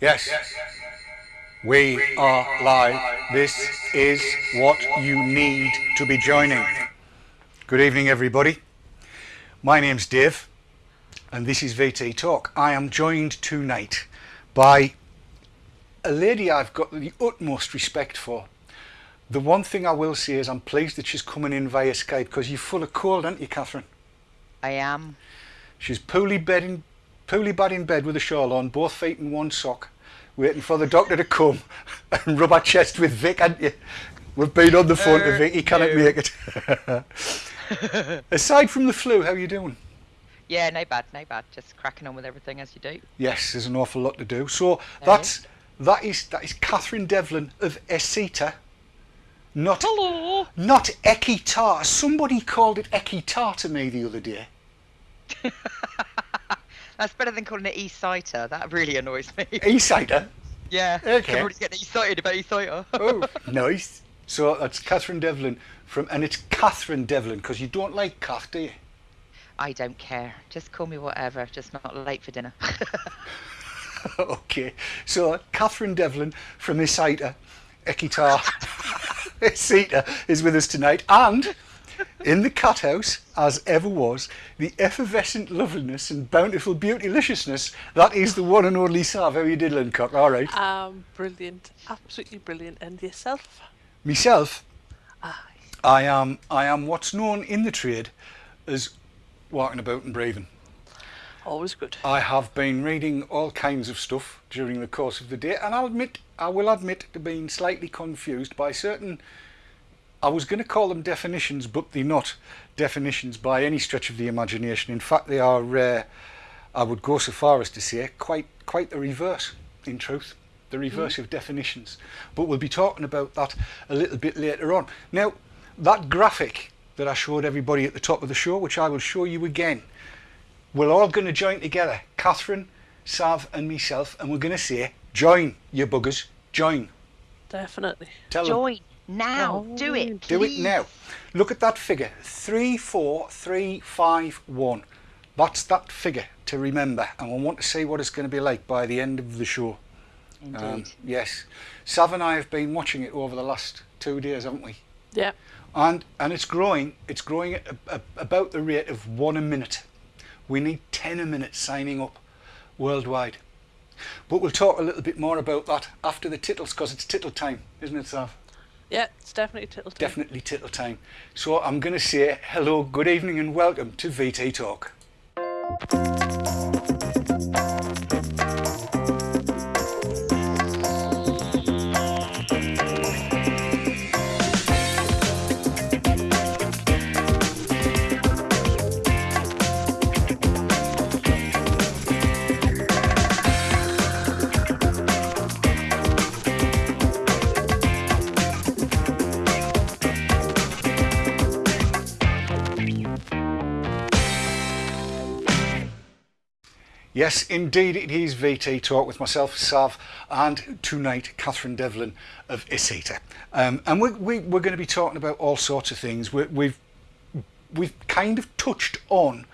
Yes. We are live. This is what you need to be joining. Good evening, everybody. My name's Dave, and this is VT Talk. I am joined tonight by a lady I've got the utmost respect for. The one thing I will say is I'm pleased that she's coming in via Skype because you're full of cold, aren't you, Catherine? I am. She's poorly bed in, poorly bad in bed with a shawl on, both feet in one sock, waiting for the doctor to come and rub our chest with Vic, haven't you? We've been on the phone to Uh, Vic, he cannot no. make it. Aside from the flu, how are you doing? Yeah, no bad, no bad. Just cracking on with everything as you do. Yes, there's an awful lot to do. So There that's that is that is Catherine Devlin of ECITA. Not Hello. not Ekitar. Somebody called it Ekitar to me the other day. That's better than calling it e-citer. That really annoys me. E-cider. yeah. Okay. Everybody's getting excited about e-citer. Oh, nice. So that's Catherine Devlin from, and it's Catherine Devlin because you don't like Kath, do you? I don't care. Just call me whatever. Just not late for dinner. okay. So Catherine Devlin from ECITA, Ekitar, ECITA is with us tonight, and in the cat house, as ever was, the effervescent loveliness and bountiful beautyliciousness. That is the one and only Sav. How you diddling, cock? All right. Um, brilliant, absolutely brilliant. And yourself? Myself, Aye. I am I am what's known in the trade as walking about and breathing. Always good. I have been reading all kinds of stuff during the course of the day, and I'll admit, I will admit to being slightly confused by certain. I was going to call them definitions, but they're not definitions by any stretch of the imagination. In fact, they are. Uh, I would go so far as to say quite quite the reverse. In truth, the reverse of definitions. But we'll be talking about that a little bit later on. Now, that graphic that I showed everybody at the top of the show, which I will show you again we're all going to join together, Catherine, Sav, and myself, and we're going to say, "Join, you buggers, join." Definitely. Tell them, Join now. Do it. do it now. Look at that figure: three, four, three, five, one. That's that figure to remember, and we want to see what it's going to be like by the end of the show. Indeed. Um, yes, Sav and I have been watching it over the last two days, haven't we? Yeah. and and it's growing it's growing at a, a, about the rate of one a minute we need 10 a minute signing up worldwide but we'll talk a little bit more about that after the tittles because it's tittle time isn't it Sav? Yeah, it's definitely tittle time. definitely tittle time so I'm going to say hello good evening and welcome to VT Talk Yes, indeed, it is VT Talk with myself, Sav, and tonight, Catherine Devlin of ECITA. Um, and we, we, we're going to be talking about all sorts of things. We, we've, we've kind of touched on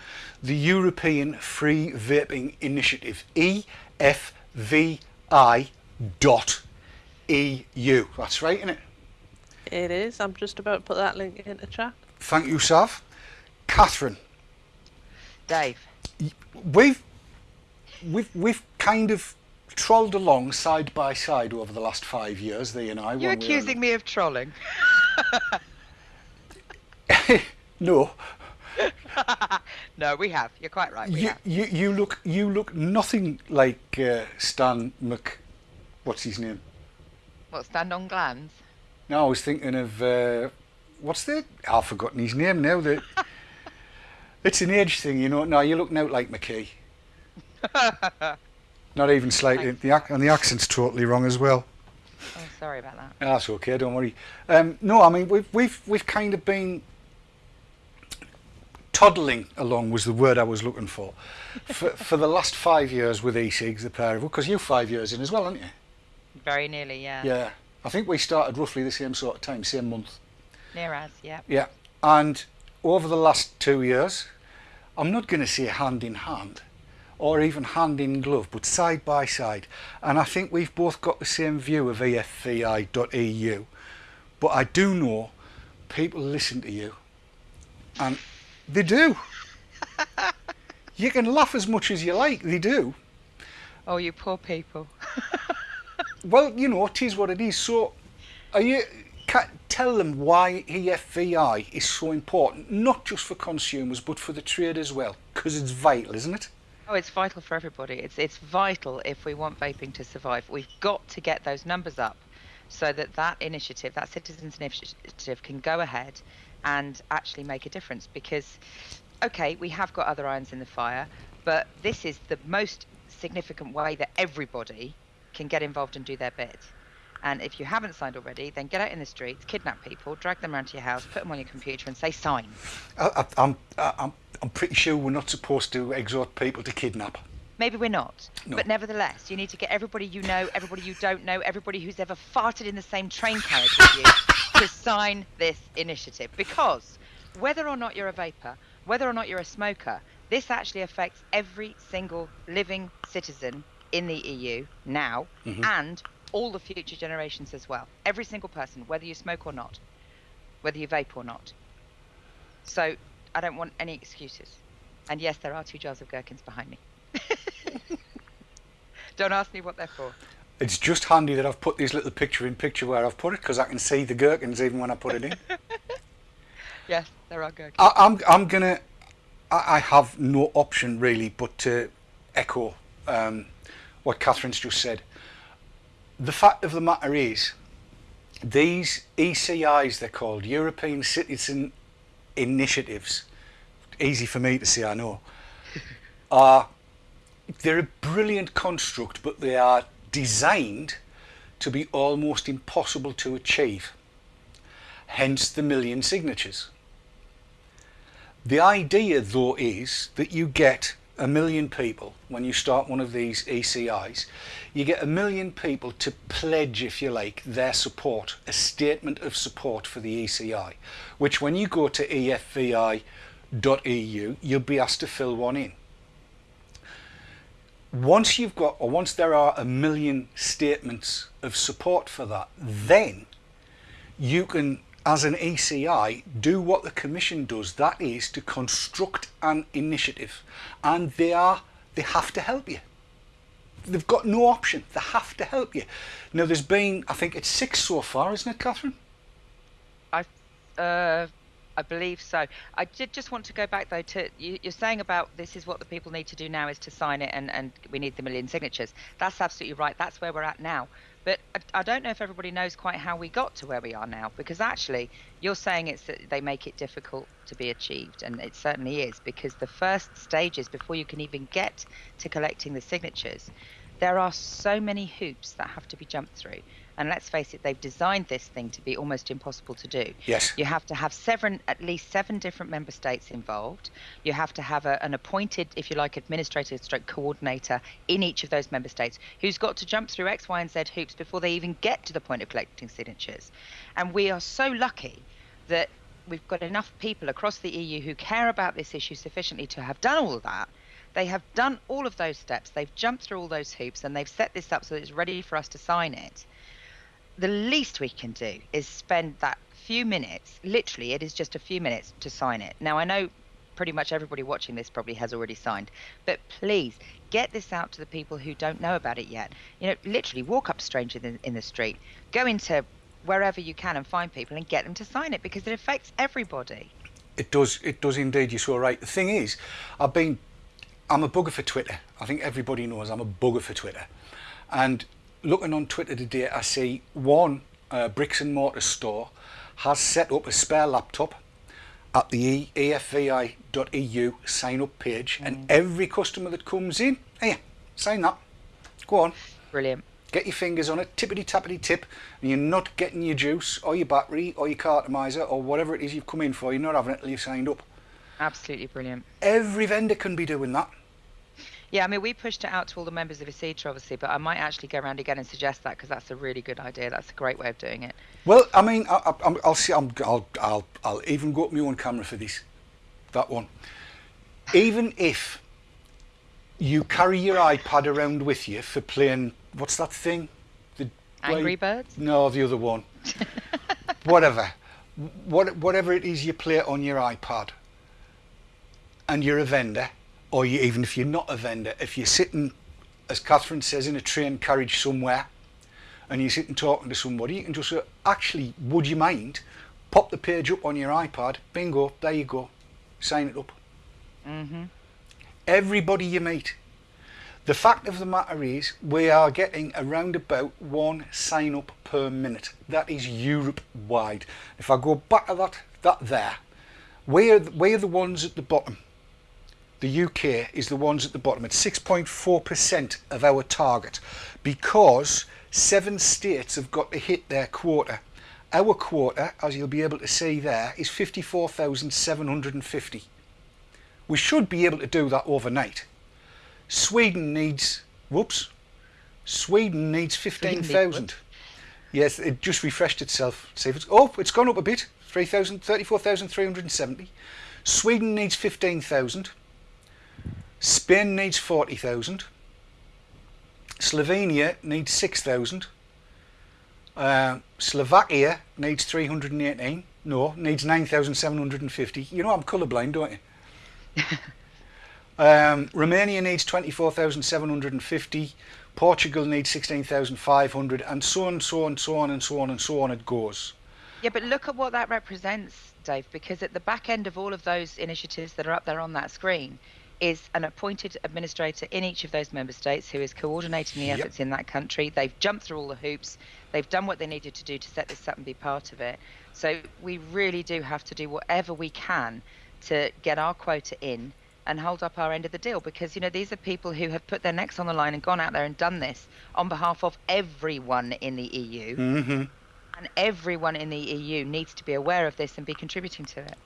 the European Free Vaping Initiative, E EFVI dot EU. That's right, isn't it? It is. I'm just about to put that link in the chat. Thank you, Sav. Catherine, Dave. we've we've we've kind of trolled along side by side over the last five years, thee and I. You're one way or accusing me of trolling. No, no, we have. You're quite right. You, you you look you look nothing like uh, Stan Mc. What's his name? What stand on glands? No, I was thinking of uh, what's the? I've forgotten his name now. The it's an age thing, you know. No, you're looking out like McKee. Not even slightly. The and the accent's totally wrong as well. Oh, sorry about that. That's okay, don't worry. Um, no, I mean we've we've we've kind of been toddling along was the word I was looking for for, for the last five years with e-cigs, the pair of because you're five years in as well, aren't you? Very nearly, yeah. Yeah, I think we started roughly the same sort of time, same month. Near as, yeah. Yeah, and over the last two years, I'm not going to say hand in hand, or even hand in glove, but side by side. And I think we've both got the same view of EFVI.eu. But I do know people listen to you, and they do. you can laugh as much as you like, they do. Oh, you poor people. Well, you know, it is what it is. So, are you? Can, tell them why EFVI is so important, not just for consumers, but for the trade as well, because it's vital, isn't it? Oh, it's vital for everybody. It's it's vital if we want vaping to survive. We've got to get those numbers up, so that that initiative, that citizens' initiative, can go ahead and actually make a difference. Because, okay, we have got other irons in the fire, but this is the most significant way that everybody can get involved and do their bit. And if you haven't signed already, then get out in the streets, kidnap people, drag them around to your house, put them on your computer, and say sign. I, I, I'm, uh, I'm, I'm pretty sure we're not supposed to exhort people to kidnap. Maybe we're not, No. but nevertheless, you need to get everybody you know, everybody you don't know, everybody who's ever farted in the same train carriage with you to sign this initiative. Because whether or not you're a vapor, whether or not you're a smoker, this actually affects every single living citizen in the EU now mm-hmm. and all the future generations as well. Every single person, whether you smoke or not, whether you vape or not. So I don't want any excuses. And yes, there are two jars of gherkins behind me. don't ask me what they're for. It's just handy that I've put this little picture in picture where I've put it because I can see the gherkins even when I put it in. Yes, there are gherkins. I, I'm, I'm gonna. I, I have no option really but to echo um, what Catherine's just said. The fact of the matter is, these ECIs, they're called European Citizen Initiatives. Easy for me to say, I know. Are they're a brilliant construct, but they are designed to be almost impossible to achieve. Hence the million signatures. The idea, though, is that you get a million people when you start one of these ECIs. You get a million people to pledge, if you like, their support, a statement of support for the ECI, which when you go to efvi.eu, you'll be asked to fill one in. Once you've got, or once there are a million statements of support for that, then you can, as an ECI, do what the Commission does. That is to construct an initiative, and they are they have to help you. They've got no option. They have to help you. Now, there's been, I think it's six so far, isn't it, Catherine? I, uh, I believe so. I did just want to go back though to you, you're saying about this is what the people need to do now is to sign it and, and we need the million signatures. That's absolutely right. That's where we're at now. But I, I don't know if everybody knows quite how we got to where we are now because actually you're saying it's that they make it difficult to be achieved and it certainly is because the first stages before you can even get to collecting the signatures there are so many hoops that have to be jumped through. And let's face it, they've designed this thing to be almost impossible to do. Yes. You have to have seven, at least seven different member states involved. You have to have a, an appointed, if you like, administrator stroke coordinator in each of those member states who's got to jump through X, Y, and Z hoops before they even get to the point of collecting signatures. And we are so lucky that we've got enough people across the EU who care about this issue sufficiently to have done all of that. They have done all of those steps. They've jumped through all those hoops and they've set this up so that it's ready for us to sign it. The least we can do is spend that few minutes, literally, it is just a few minutes to sign it. Now, I know pretty much everybody watching this probably has already signed, but please get this out to the people who don't know about it yet. You know, literally walk up to strangers in, in the street, go into wherever you can and find people and get them to sign it because it affects everybody. It does. It does indeed. You're so right. The thing is, I've been. I'm a bugger for Twitter. I think everybody knows I'm a bugger for Twitter. And looking on Twitter today, I see one uh, bricks and mortar store has set up a spare laptop at the efvi.eu sign up page, and every customer that comes in, hey, sign that. Go on. Brilliant. Get your fingers on it, tippity tappity tip, and you're not getting your juice or your battery or your cartomizer or whatever it is you've come in for. You're not having it till you've signed up. Absolutely brilliant. Every vendor can be doing that. Yeah, I mean, we pushed it out to all the members of ECITA, obviously, but I might actually go around again and suggest that because that's a really good idea. That's a great way of doing it. Well, I mean, I, I, I'm- I'll see. I'm, I'll, I'll, I'll even go up my own camera for this. That one. Even if you carry your iPad around with you for playing. What's that thing? The Angry Birds? No, the other one. whatever, what whatever it is you play on your iPad, and you're a vendor, or you, even if you're not a vendor, if you're sitting, as Catherine says, in a train carriage somewhere, and you're sitting talking to somebody, you can just say, actually, would you mind? Pop the page up on your iPad. Bingo, there you go. Sign it up. Mm-hmm. Everybody you meet. The fact of the matter is, we are getting around about one sign up per minute. That is Europe wide. If I go back to that, that there, we are, we are the ones at the bottom. The UK is the ones at the bottom at 6.4% of our target because seven states have got to hit their quota. Our quota, as you'll be able to see there, is 54,750. We should be able to do that overnight. Sweden needs, whoops, Sweden needs 15,000. Yes, it just refreshed itself. See if it's, oh, it's gone up a bit, 3,000, 34,370. Sweden needs 15,000. Spain needs 40,000. Slovenia needs 6,000. Uh, Slovakia needs 318. No, needs 9,750. You know I'm colourblind, don't you? um, Romania needs 24,750. Portugal needs 16,500 and so on, so on, so on and so on and so on it goes. Yeah, but look at what that represents, Dave, because at the back end of all of those initiatives that are up there on that screen is an appointed administrator in each of those member states who is coordinating the Yep. efforts in that country. They've jumped through all the hoops. They've done what they needed to do to set this up and be part of it. So we really do have to do whatever we can to get our quota in and hold up our end of the deal because you know these are people who have put their necks on the line and gone out there and done this on behalf of everyone in the EU hmm and everyone in the EU needs to be aware of this and be contributing to it.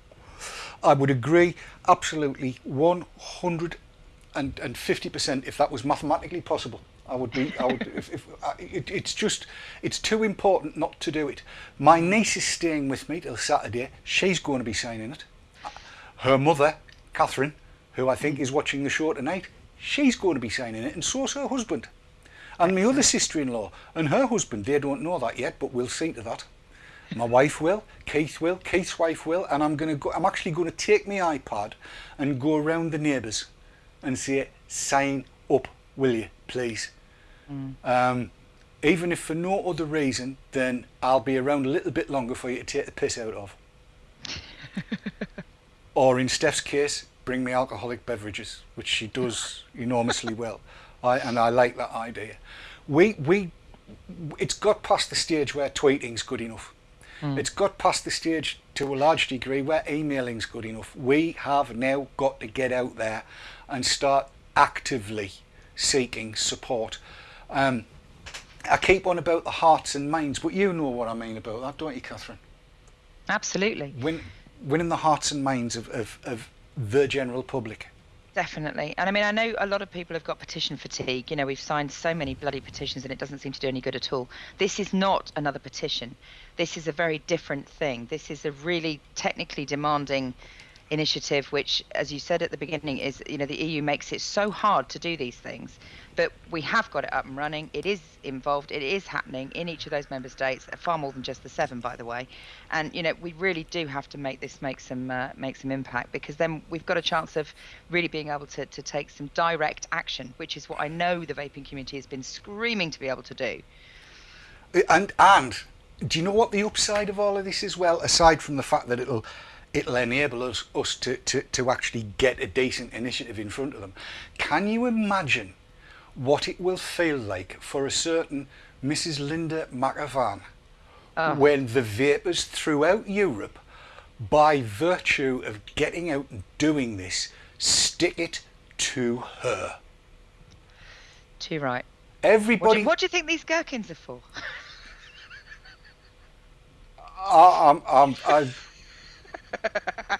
I would agree absolutely 150% if that was mathematically possible. I would be, I would, if, if, uh, it, it's just, it's too important not to do it. My niece is staying with me till Saturday. She's going to be signing it. Her mother, Catherine, who I think is watching the show tonight, she's going to be signing it, and so's her husband. And my other sister-in-law and her husband, they don't know that yet, but we'll see to that. My wife will, Keith will, Keith's wife will, and I'm gonna go. I'm actually going to take my iPad and go around the neighbours and say, "Sign up, will you, please?" Um, even if for no other reason, then I'll be around a little bit longer for you to take the piss out of. or in Steph's case, bring me alcoholic beverages, which she does enormously well. I, and I like that idea. We, we, it's got past the stage where tweeting's good enough. It's got past the stage to a large degree where emailing's good enough. We have now got to get out there and start actively seeking support. Um, I keep on about the hearts and minds, but you know what I mean about that, don't you, Catherine? Absolutely. Win, winning the hearts and minds of, of, of the general public. Definitely. And I mean, I know a lot of people have got petition fatigue. You know, we've signed so many bloody petitions and it doesn't seem to do any good at all. This is not another petition. This is a very different thing. This is a really technically demanding initiative, which, as you said at the beginning, is, you know, the EU makes it so hard to do these things. But we have got it up and running. It is involved. It is happening in each of those member states, far more than just the seven, by the way. And you know, we really do have to make this make some uh, make some impact because then we've got a chance of really being able to to take some direct action, which is what I know the vaping community has been screaming to be able to do. And and do you know what the upside of all of this is? Well, aside from the fact that it'll it'll enable us us to, to, to actually get a decent initiative in front of them. Can you imagine what it will feel like for a certain Mrs. Linda McAvan Oh. when the vapors throughout Europe, by virtue of getting out and doing this, stick it to her. Too right. What do, Everybody, you, what do you think these gherkins are for? I, I'm, I'm, I,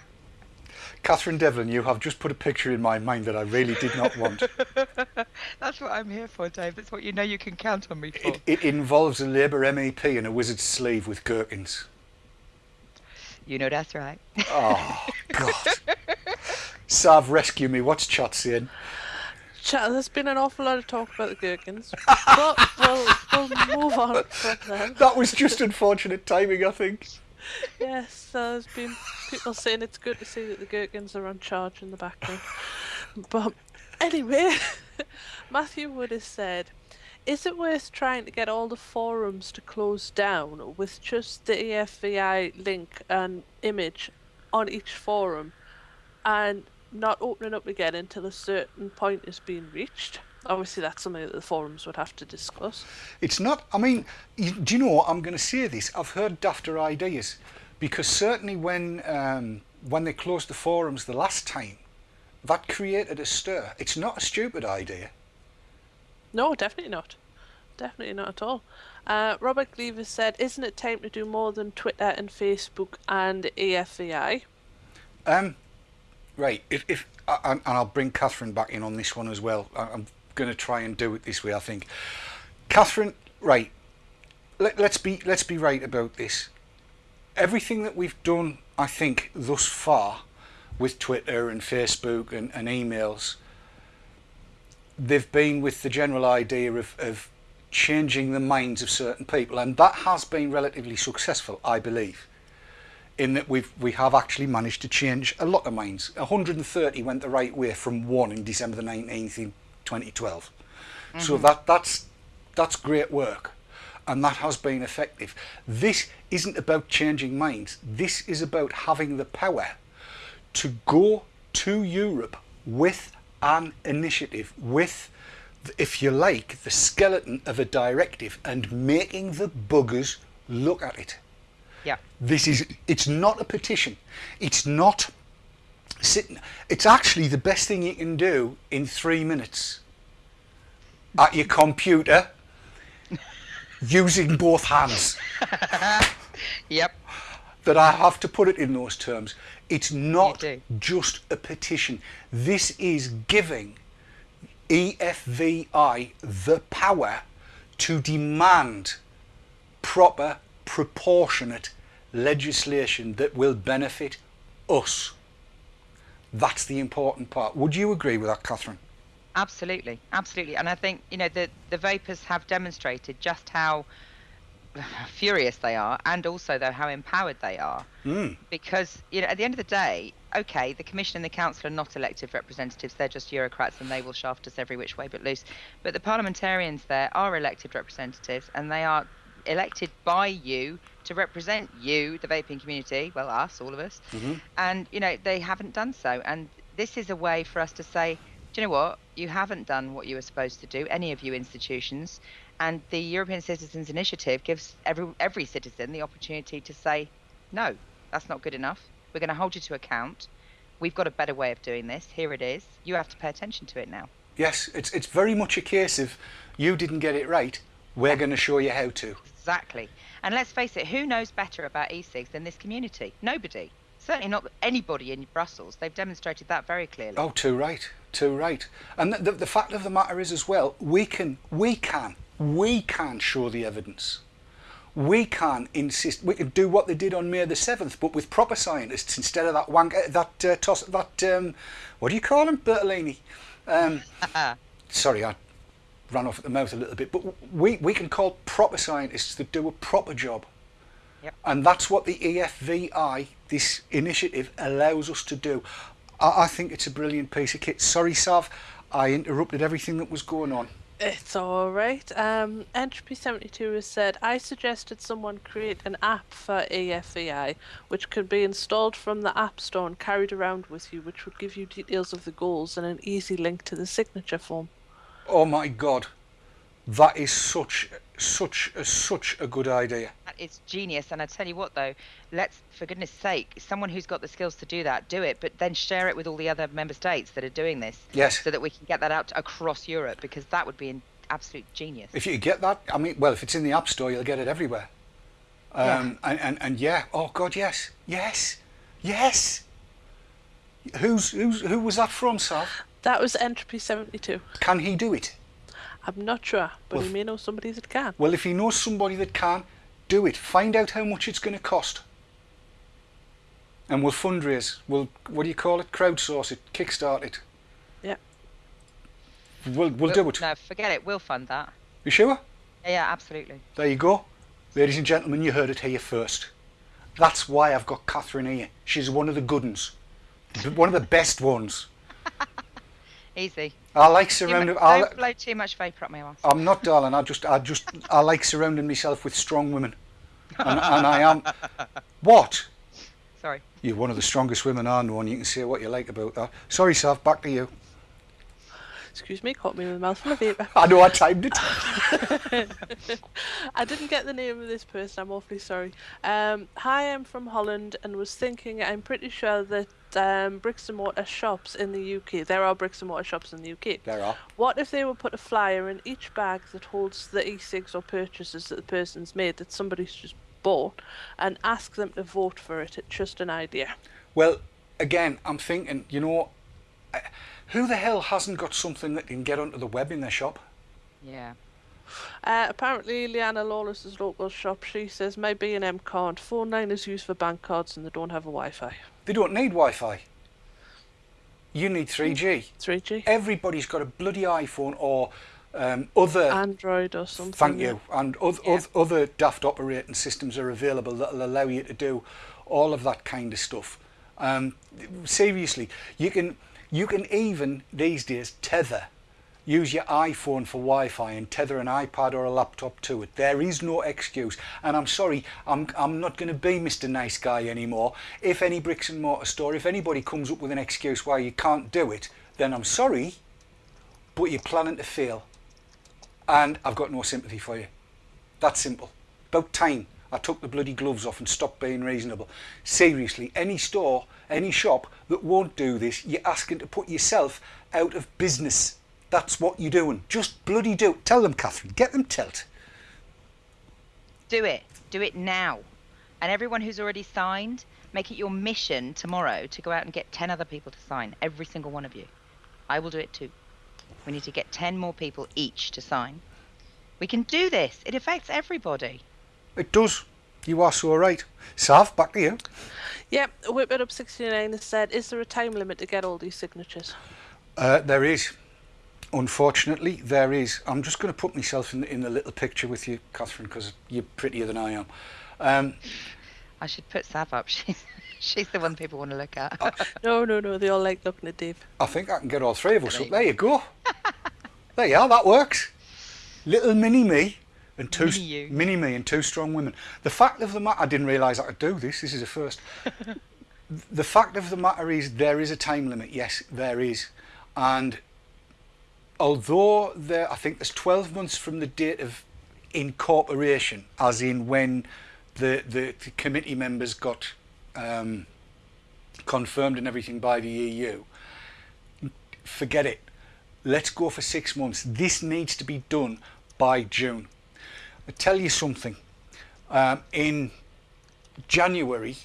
Catherine Devlin, you have just put a picture in my mind that I really did not want. That's what I'm here for, Dave. That's what you know you can count on me for. It, it involves a Labour MEP in a wizard's sleeve with gherkins. You know that's right. Oh, God. Sav, rescue me. What's chat saying? Chat, there's been an awful lot of talk about the gherkins, but we'll, we'll move on from them. That was just unfortunate timing, I think. Yes, there's been people saying it's good to see that the gherkins are on charge in the background. But anyway, Matthew Wood has said, is it worth trying to get all the forums to close down with just the EFVI link and image on each forum and not opening up again until a certain point is being reached? Obviously, that's something that the forums would have to discuss. It's not, I mean, you, do you know what? I'm going to say this. I've heard dafter ideas because certainly when, um, when they closed the forums the last time, that created a stir. It's not a stupid idea. No, definitely not. Definitely not at all. Uh, Robert Cleaver said, Isn't it time to do more than Twitter and Facebook and EFVI? Um, right. If, if I- and I'll bring Catherine back in on this one as well. I- I'm going to try and do it this way. I think, Catherine. Right. Let, let's be let's be right about this. Everything that we've done, I think, thus far, with Twitter and Facebook and, and emails, they've been with the general idea of, of changing the minds of certain people, and that has been relatively successful, I believe in that we've we have actually managed to change a lot of minds. 130 went the right way from one in December the 19th in 2012. So mm-hmm. that that's that's great work, and that has been effective. This isn't about changing minds. This is about having the power to go to Europe with an initiative, with, if you like, the skeleton of a directive, and making the buggers look at it. Yeah. This is it's not a petition. It's not sitting it's actually the best thing you can do in 3 minutes at your computer using both hands. Yep. That I have to put it in those terms. It's not just a petition. This is giving EFVI the power to demand proper, proportionate legislation that will benefit us. That's the important part. Would you agree with that, Catherine? Absolutely, absolutely, and I think you know the the vapors have demonstrated just how furious they are, and also though how empowered they are. Mm. Because you know, at the end of the day, okay, the commission and the council are not elected representatives; they're just bureaucrats, and they will shaft us every which way but loose. But the parliamentarians there are elected representatives, and they are elected by you to represent you, the vaping community, well, us, all of us. Mm-hmm. And you know, they haven't done so, and this is a way for us to say, do you know what? You haven't done what you were supposed to do, any of you institutions. And the European Citizens Initiative gives every every citizen the opportunity to say, no, that's not good enough. We're going to hold you to account. We've got a better way of doing this. Here it is. You have to pay attention to it now. Yes, it's it's very much a case of you didn't get it right. We're going to show you how to. Exactly. And let's face it, who knows better about e-cigs than this community? Nobody. Certainly not anybody in Brussels. They've demonstrated that very clearly. Oh, too right, too right. And the, the, the fact of the matter is as well, we can, we can, we can show the evidence. We can insist. We can do what they did on May the seventh, but with proper scientists instead of that wank, uh, that uh, toss, that um, what do you call him, Bertolini? Um, sorry, I ran off at the mouth a little bit. But we we can call proper scientists that do a proper job. Yep. And that's what the E EFVI, this initiative, allows us to do. I, I think it's a brilliant piece of kit. Sorry, Sav, I interrupted everything that was going on. It's alright. Um, Entropy72 has said, I suggested someone create an app for EFVI, which could be installed from the App Store and carried around with you, which would give you details of the goals and an easy link to the signature form. Oh my God, that is such, such, a, such a good idea. That is genius. And I tell you what, though, let's, for goodness sake, someone who's got the skills to do that, do it, but then share it with all the other member states that are doing this. Yes. So that we can get that out across Europe, because that would be an absolute genius. If you get that, I mean, well, if it's in the App Store, you'll get it everywhere. Um, And, and, and yeah, oh God, yes, yes, yes. Who's, who's, who was that from, Sav? That was Entropy72. Can he do it? I'm not sure, but Well, he may know somebody that can. Well, if he knows somebody that can, do it. Find out how much it's going to cost. And we'll fundraise. We'll, what do you call it? Crowdsource it. Kickstart it. Yeah. We'll, we'll do it. No, forget it. We'll fund that. You sure? Yeah, yeah, absolutely. There you go. Ladies and gentlemen, you heard it here first. That's why I've got Catherine here. She's one of the good ones. One of the best ones. Easy. I like Too mu- surrounding. I, Don't blow too much vapour up my arse. I'm not, darling. I just, I just, I like surrounding myself with strong women, and, and I am. What? Sorry. You're one of the strongest women I know, and you can say what you like about that. Sorry, Sav. Back to you. Excuse me, caught me with a mouthful of vapour. I know I timed it. I didn't get the name of this person. I'm awfully sorry. Um, hi, I'm from Holland and was thinking. I'm pretty sure that um, bricks and mortar shops in the UK. There are bricks and mortar shops in the UK. There are. What if they would put a flyer in each bag that holds the e-cigs or purchases that the person's made that somebody's just bought, and ask them to vote for it? It's just an idea. Well, again, I'm thinking. You know, who the hell hasn't got something that can get onto the web in their shop? Yeah. Uh, apparently, Leanna Lawless's local shop. She says my B&M card. Phone line is used for bank cards, and they don't have a Wi-Fi. They don't need Wi-Fi. You need 3G. 3G. Everybody's got a bloody iPhone or um, other. Android or something. Thank you. And oth- Yeah. oth- other daft operating systems are available that'll allow you to do all of that kind of stuff. Um, seriously, you can you can even these days tether. Use your iPhone for Wi-Fi and tether an iPad or a laptop to it. There is no excuse. And I'm sorry, I'm I'm not going to be Mr. Nice Guy anymore. If any bricks and mortar store, if anybody comes up with an excuse why you can't do it, then I'm sorry, but you're planning to fail and I've got no sympathy for you. That's simple. About time I took the bloody gloves off and stopped being reasonable. Seriously, any store, any shop that won't do this, you're asking to put yourself out of business. That's what you're doing. Just bloody do it. Tell them, Catherine. Get them tilt. Do it. Do it now. And everyone who's already signed, make it your mission tomorrow to go out and get 10 other people to sign. Every single one of you. I will do it too. We need to get 10 more people each to sign. We can do this. It affects everybody. It does. You are so right. Sav, back to you. Yep, Whip It Up 69 has said, is there a time limit to get all these signatures? Uh, there is. Unfortunately, there is. I'm just going to put myself in the, in the little picture with you, Catherine, because you're prettier than I am. Um, I should put Sav up. She's, she's the one people want to look at. No, no, no, they all like looking at Dave. I think I can get all three of us There up. you There you go. there you are. That works. Little mini me and two Mini you. mini me and two strong women. The fact of the matter, I didn't realise I could do this. This is a first. the fact of the matter is, there is a time limit. Yes, there is, and although there, I think there's 12 months from the date of incorporation, as in when the the, the committee members got um, confirmed and everything by the EU forget it. Let's go for six months. This needs to be done by June. I tell you something. Um, in January,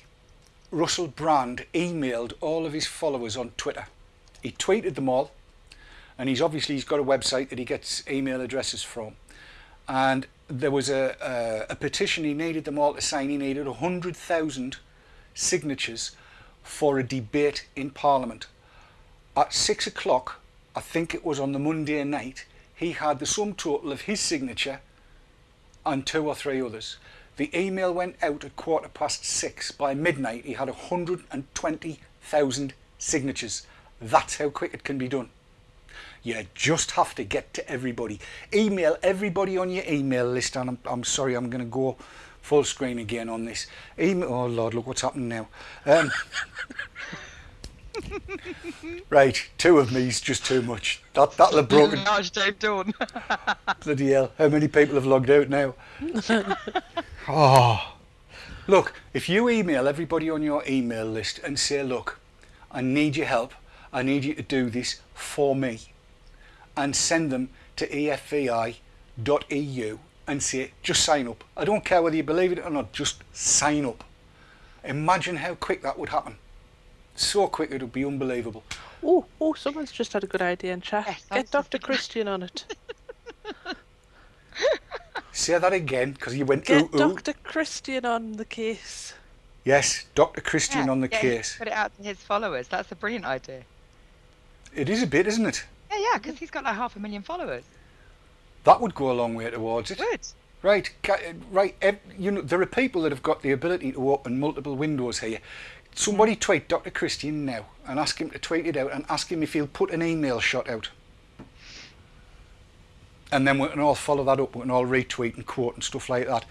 Russell Brand emailed all of his followers on Twitter. He tweeted them all, and he's obviously he's got a website that he gets email addresses from. And there was a, a, a petition he needed them all to sign. He needed 100,000 signatures for a debate in Parliament at six o'clock, I think it was on the Monday night, he had the sum total of his signature and two or three others. The email went out at quarter past six. By midnight, he had 120,000 signatures. That's how quick it can be done. You just have to get to everybody. Email everybody on your email list, and I'm, I'm sorry, I'm going to go full screen again on this. Email, oh Lord, look what's happening now. Um, right, two of me's just too much. That that'll have broken. Large Dave Dawn. Bloody hell! How many people have logged out now? oh, look! If you email everybody on your email list and say, "Look, I need your help. I need you to do this for me," and send them to E efvi.eu and say, "Just sign up." I don't care whether you believe it or not. Just sign up. Imagine how quick that would happen. So quick it would be unbelievable. Oh, oh, someone's just had a good idea in chat. Yes, Get Dr. just Christian on it. Say that again, because you went Get ooh ooh. Dr. Christian on the case. Yes, Dr. Christian Yeah, on the get him case. Put it out to his followers. That's a brilliant idea. It is a bit, isn't it? Yeah, yeah, because he's got like half a million followers. That would go a long way towards it. Good. Right, right. You know, there are people that have got the ability to open multiple windows here. Somebody tweet Dr. Christian now and ask him to tweet it out and ask him if he'll put an email shot out. And then we can all follow that up. We can all retweet and quote and stuff like that.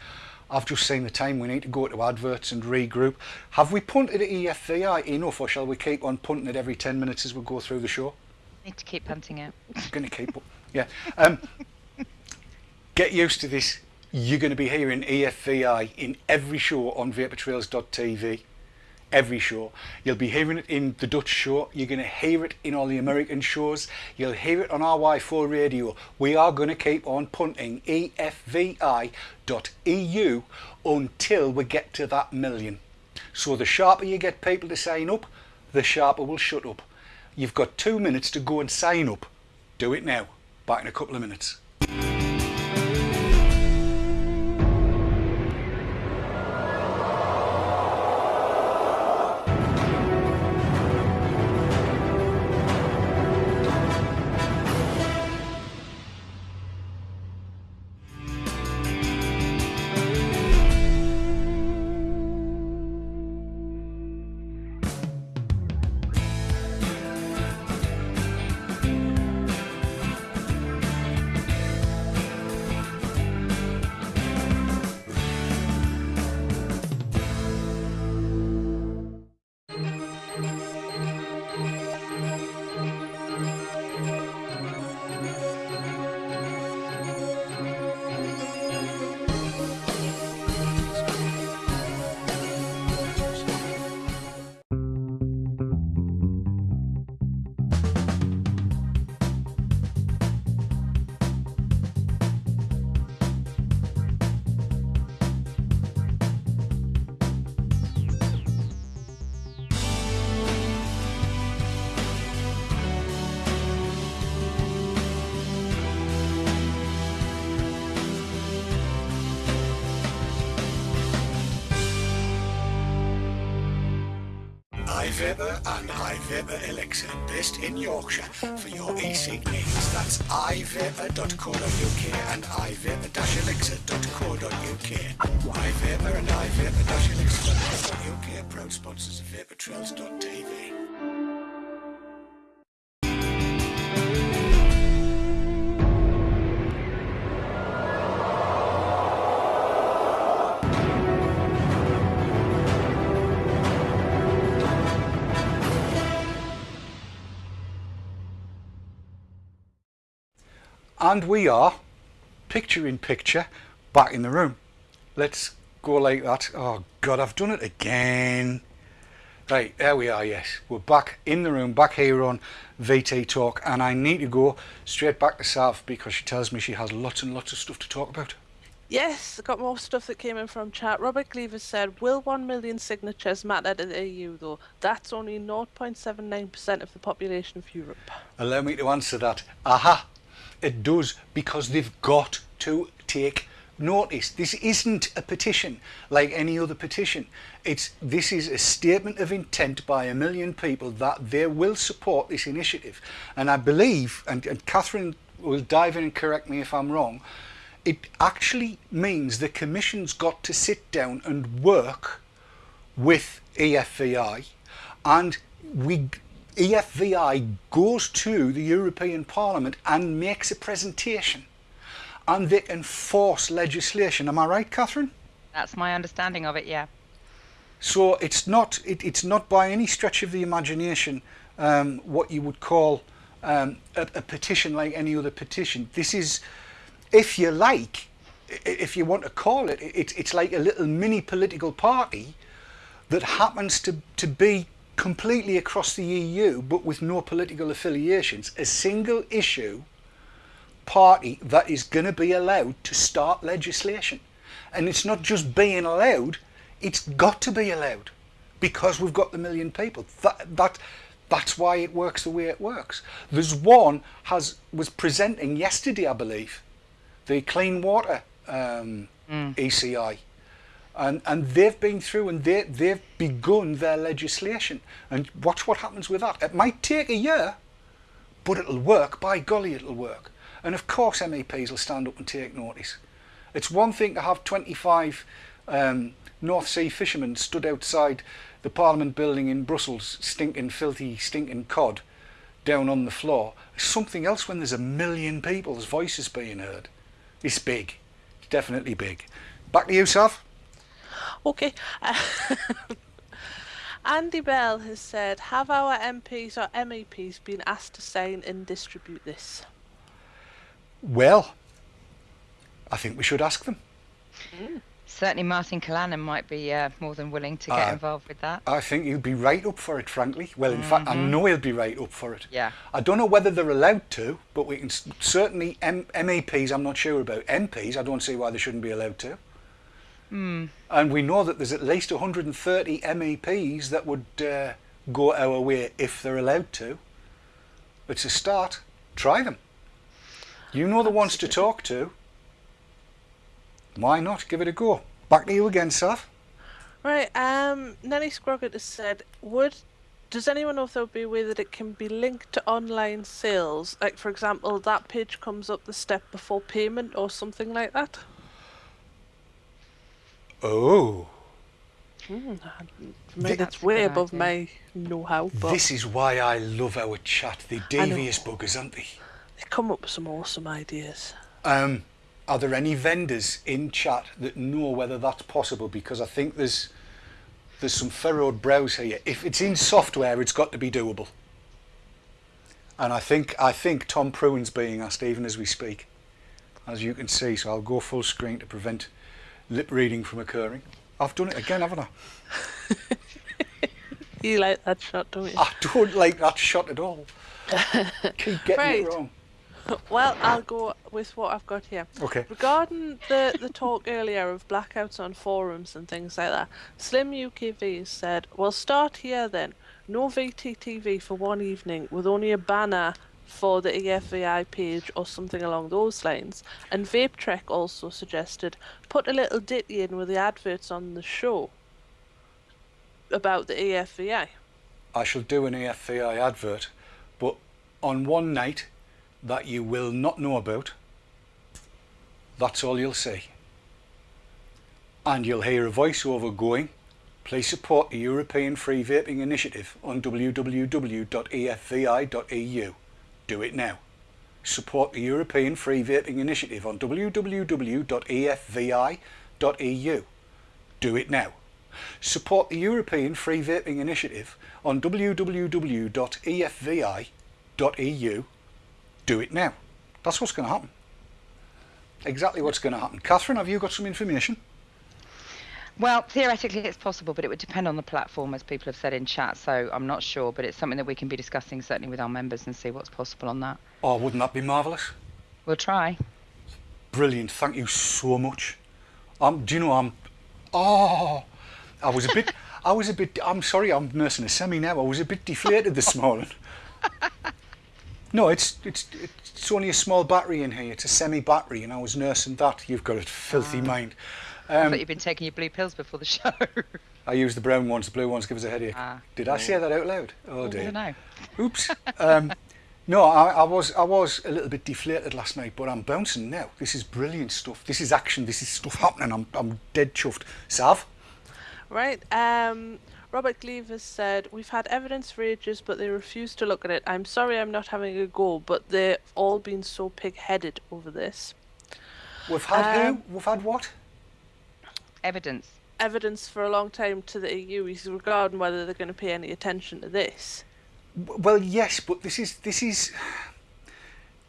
I've just seen the time. We need to go to adverts and regroup. Have we punted at EFVI enough, or shall we keep on punting it every 10 minutes as we go through the show? Need to keep punting out. going to keep. Yeah. Um, get used to this. You're going to be hearing EFVI in every show on vaportrails.tv. Every show. You'll be hearing it in the Dutch show. You're going to hear it in all the American shows. You'll hear it on RY4 radio. We are going to keep on punting EFVI.eu until we get to that million. So the sharper you get people to sign up, the sharper will shut up. You've got two minutes to go and sign up. Do it now. Back in a couple of minutes. iVapor and iVapor Elixir, based in Yorkshire for your e-cig needs. That's ivapor.co.uk and ivapor-elixir.co.uk. iVapor and ivapor-elixir.co.uk, proud sponsors of vaportrails.tv. And we are, picture in picture, back in the room. Let's go like that. Oh God, I've done it again. Right, there we are, yes. We're back in the room, back here on VT Talk, and I need to go straight back to Sav because she tells me she has lots and lots of stuff to talk about. Yes, I got more stuff that came in from chat. Robert Cleaver said, Will 1 million signatures matter to the EU though? That's only 0.79% of the population of Europe. Allow me to answer that. Aha! It does because they've got to take notice. This isn't a petition like any other petition. It's this is a statement of intent by a million people that they will support this initiative. And I believe, and, and Catherine will dive in and correct me if I'm wrong, it actually means the Commission's got to sit down and work with EFVI and we EFVI goes to the European Parliament and makes a presentation and they enforce legislation. Am I right, Catherine? That's my understanding of it, yeah. So it's not it, it's not by any stretch of the imagination um, what you would call um, a, a petition like any other petition. This is, if you like, if you want to call it, it it's like a little mini political party that happens to, to be completely across the EU but with no political affiliations. A single issue party that is going to be allowed to start legislation. And it's not just being allowed, it's got to be allowed because we've got the million people. That, that, that's why it works the way it works. There's one has was presenting yesterday, I believe, the clean water um, ECI. And, and they've been through and they, they've begun their legislation. And watch what happens with that. It might take a year, but it'll work. By golly, it'll work. And of course, MEPs will stand up and take notice. It's one thing to have 25 um, North Sea fishermen stood outside the Parliament building in Brussels, stinking, filthy, stinking cod down on the floor. It's something else when there's a million people's voices being heard. It's big. It's definitely big. Back to you, Sav. Okay. Andy Bell has said, have our MPs or MEPs been asked to sign and distribute this? Well, I think we should ask them. Certainly, Martin Callanan might be uh, more than willing to get Uh, involved with that. I think he'll be right up for it, frankly. Well, in fact, I know he'll be right up for it. Yeah. I don't know whether they're allowed to, but we can certainly M- MEPs. I'm not sure about MPs. I don't see why they shouldn't be allowed to. And we know that there's at least 130 MEPs that would uh, go our way if they're allowed to. It's a start. Try them. You know the ones to talk to. Why not? Give it a go. Back to you again, Sav. Right, um, Nelly Scroggett has said, would does anyone know if there would be a way that it can be linked to online sales? Like, for example, that page comes up the step before payment or something like that? Oh. Mean, that's way above idea. my know-how, but This is why I love our chat. They devious buggers, aren't they? they come up with some awesome ideas. Um, are there any vendors in chat that know whether that's possible? Because I think there's there's some furrowed brows here. If it's in software, it's got to be doable. And I think I think Tom Pruen's being asked even as we speak, as you can see. So I'll go full screen to prevent lip reading from occurring. I've done it again, haven't I? You like that shot, don't you? I don't like that shot at all. Keep getting Right. it wrong. Well, I'll go with what I've got here. Okay. Regarding the, the talk earlier of blackouts on forums and things like that, Slim UKV said, We'll start here then. No VTTV for one evening with only a banner for the EFVI page or something along those lines. And Vape Trek also suggested, Put a little ditty in with the adverts on the show about the EFVI. I shall do an EFVI advert, but on one night that you will not know about. That's all you'll see. And you'll hear a voiceover going, please support the European Free Vaping Initiative on www.efvi.eu. Do it now. Support the European Free Vaping Initiative on www.efvi.eu. Do it now. Support the European Free Vaping Initiative on www.efvi.eu. Do it now. That's what's going to happen. Exactly what's going to happen. Catherine, have you got some information? Well, theoretically, it's possible, but it would depend on the platform, as people have said in chat. So I'm not sure, but it's something that we can be discussing certainly with our members and see what's possible on that. Oh, wouldn't that be marvellous? We'll try. Brilliant. Thank you so much. Um, do you know I'm? Oh, I was a bit. I was a bit. I'm sorry. I'm nursing a semi now. I was a bit deflated this morning. No, it's it's it's only a small battery in here. It's a semi battery, and I was nursing that. You've got a filthy mind. I Um, thought you've been taking your blue pills before the show. I use the brown ones. The blue ones give us a headache. Ah. Did I say that out loud? Oh I dear. don't know. Oops. Um, no, I, I was I was a little bit deflated last night, but I'm bouncing now. This is brilliant stuff. This is action. This is stuff happening. I'm I'm dead chuffed. Sav, Right. Um, Robert Cleave has said, We've had evidence for ages, but they refuse to look at it. I'm sorry I'm not having a go, but they've all been so pig headed over this. we've had Um, who? We've had what? Evidence. Evidence for a long time to the EU is regarding whether they're going to pay any attention to this. Well, yes, but this is this is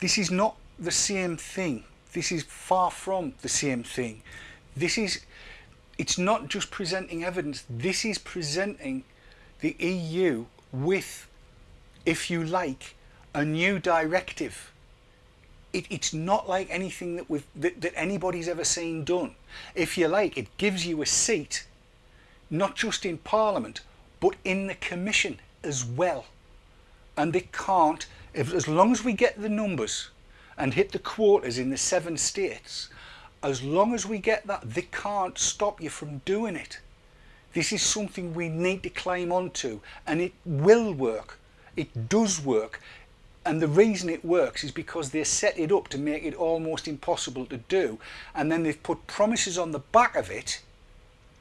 this is not the same thing. This is far from the same thing. This is it's not just presenting evidence. This is presenting the EU with, if you like, a new directive. It, it's not like anything that we've that, that anybody's ever seen done. If you like, it gives you a seat, not just in Parliament, but in the Commission as well. And they can't if as long as we get the numbers and hit the quarters in the seven states as long as we get that they can't stop you from doing it. This is something we need to climb onto and it will work. It does work and the reason it works is because they set it up to make it almost impossible to do, and then they've put promises on the back of it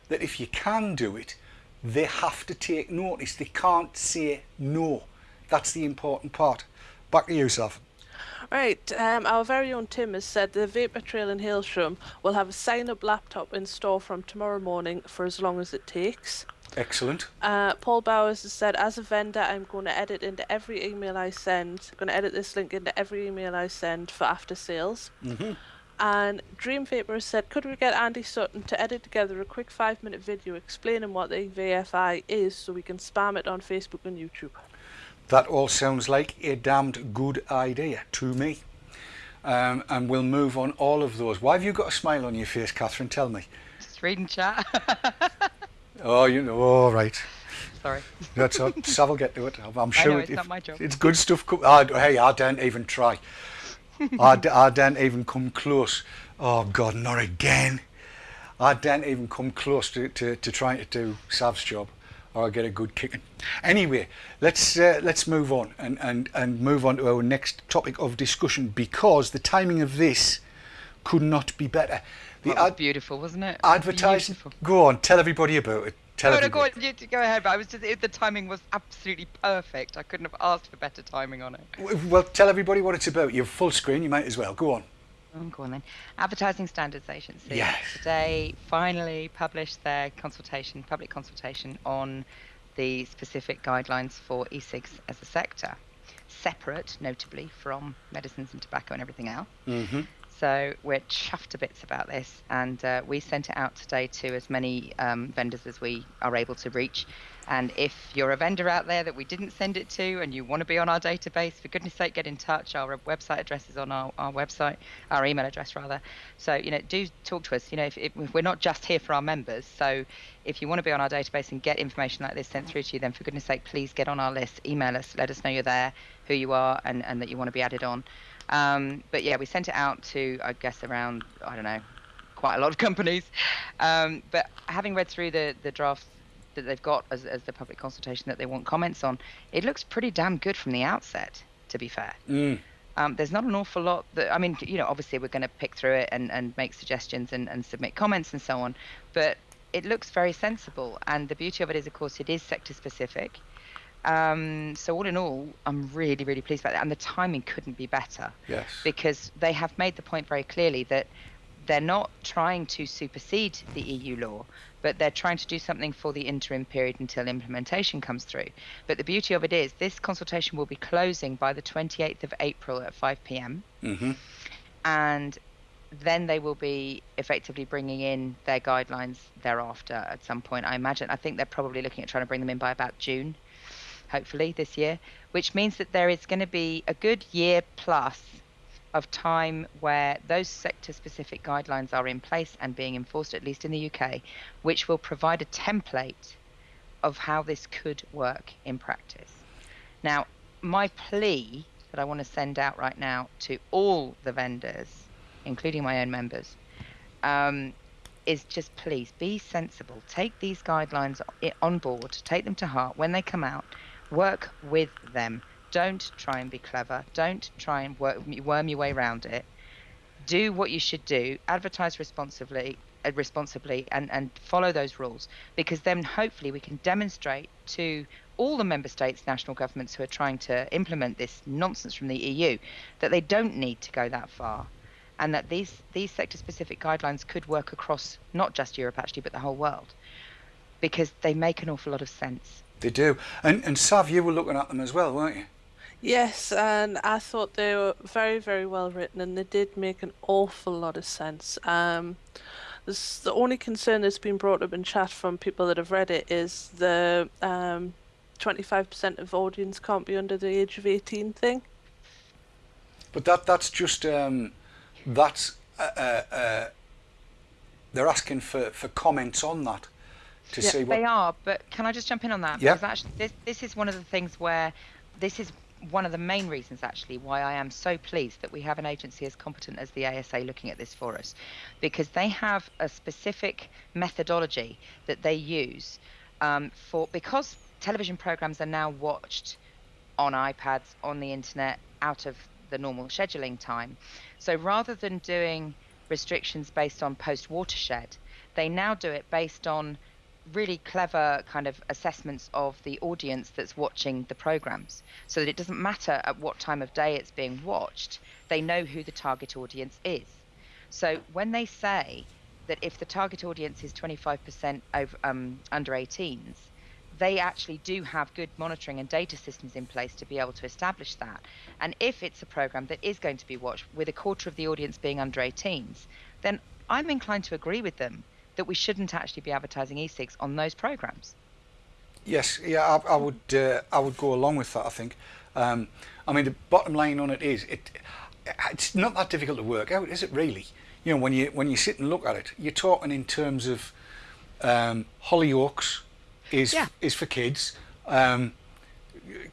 that if you can do it, they have to take notice. They can't say no. That's the important part. Back to you, Sav. Right, um, our very own Tim has said the Vapor Trail in Hailsham will have a sign-up laptop in store from tomorrow morning for as long as it takes. Excellent. Uh, Paul Bowers has said, as a vendor, I'm going to edit into every email I send. I'm going to edit this link into every email I send for after sales. hmm And Dream Vapor has said, could we get Andy Sutton to edit together a quick five-minute video explaining what the VFI is so we can spam it on Facebook and YouTube? That all sounds like a damned good idea to me. Um, and we'll move on all of those. Why have you got a smile on your face, Catherine? Tell me. Just reading chat. Oh, you know, all right. Sorry. That's all. Sav will get to it. I'm I sure know, it's if- not my job. it's good stuff. I, hey, I don't even try. I, d- I don't even come close. Oh, God, not again. I don't even come close to, to, to trying to do Sav's job or I get a good kicking. Anyway, let's uh, let's move on and, and, and move on to our next topic of discussion because the timing of this could not be better. The That was ad- beautiful, wasn't it? advertising. Beautiful. Go on, tell everybody about it. Tell No, no, go, everybody. on, you, go ahead. But I was just it, the timing was absolutely perfect. I couldn't have asked for better timing on it. Well, tell everybody what it's about. You're full screen. You might as well. Go on. Oh, go on then. Advertising Standards Agency Yes. today finally published their consultation, public consultation on the specific guidelines for e-cigs as a sector, separate, notably, from medicines and tobacco and everything else. Mm-hmm. So we're chuffed to bits about this, and uh, we sent it out today to as many um, vendors as we are able to reach. And if you're a vendor out there that we didn't send it to, and you want to be on our database, for goodness sake, get in touch. Our website address is on our, our website, our email address rather. So you know, do talk to us. You know, if, if we're not just here for our members, so if you want to be on our database and get information like this sent through to you, then for goodness sake, please get on our list. Email us, let us know you're there, who you are, and, and that you want to be added on. Um, but yeah, we sent it out to, I guess, around, I don't know, quite a lot of companies. Um, but having read through the, the draft that they've got as, as the public consultation that they want comments on, it looks pretty damn good from the outset, to be fair. Mm. Um, there's not an awful lot that, I mean, you know, obviously we're going to pick through it and, and make suggestions and, and submit comments and so on, but it looks very sensible. And the beauty of it is, of course, it is sector specific. Um, so all in all, I'm really, really pleased about that. And the timing couldn't be better Yes. because they have made the point very clearly that they're not trying to supersede the EU law, but they're trying to do something for the interim period until implementation comes through. But the beauty of it is, this consultation will be closing by the 28th of April at 5 p.m. Mm-hmm. and then they will be effectively bringing in their guidelines thereafter at some point. I imagine. I think they're probably looking at trying to bring them in by about June, hopefully this year, which means that there is going to be a good year plus of time where those sector specific guidelines are in place and being enforced, at least in the UK, which will provide a template of how this could work in practice. Now, my plea that I want to send out right now to all the vendors, including my own members, um, is just please be sensible. Take these guidelines on board, take them to heart when they come out, work with them. Don't try and be clever. Don't try and work, worm your way around it. Do what you should do. Advertise responsibly, uh, responsibly, and and follow those rules. Because then hopefully we can demonstrate to all the member states, national governments who are trying to implement this nonsense from the EU, that they don't need to go that far, and that these these sector-specific guidelines could work across not just Europe actually, but the whole world, because they make an awful lot of sense. They do. And and Sav, you were looking at them as well, weren't you? Yes, and I thought they were very, very well written, and they did make an awful lot of sense. Um, this, the only concern that's been brought up in chat from people that have read it is the um, 25% of audience can't be under the age of 18 thing. But that that's just um, that's uh, uh, uh, they're asking for, for comments on that to Yeah, see what. They are, but can I just jump in on that? Yeah. Because actually, this this is one of the things where this is one of the main reasons actually why I am so pleased that we have an agency as competent as the ASA looking at this for us, because they have a specific methodology that they use um, for because television programs are now watched on iPads, on the internet, out of the normal scheduling time. So rather than doing restrictions based on post watershed, they now do it based on really clever kind of assessments of the audience that's watching the programs so that it doesn't matter at what time of day it's being watched they know who the target audience is. So when they say that if the target audience is 25% over, um, under 18s they actually do have good monitoring and data systems in place to be able to establish that. And if it's a program that is going to be watched with a quarter of the audience being under 18s then i'm inclined to agree with them that we shouldn't actually be advertising e-cigs on those programs. Yes, yeah, I, I would uh, I would go along with that. I think. Um, I mean, the bottom line on it is it it's not that difficult to work out, is it? Really? You know, when you when you sit and look at it, you're talking in terms of um, Hollyoaks is Yeah. is for kids. Um,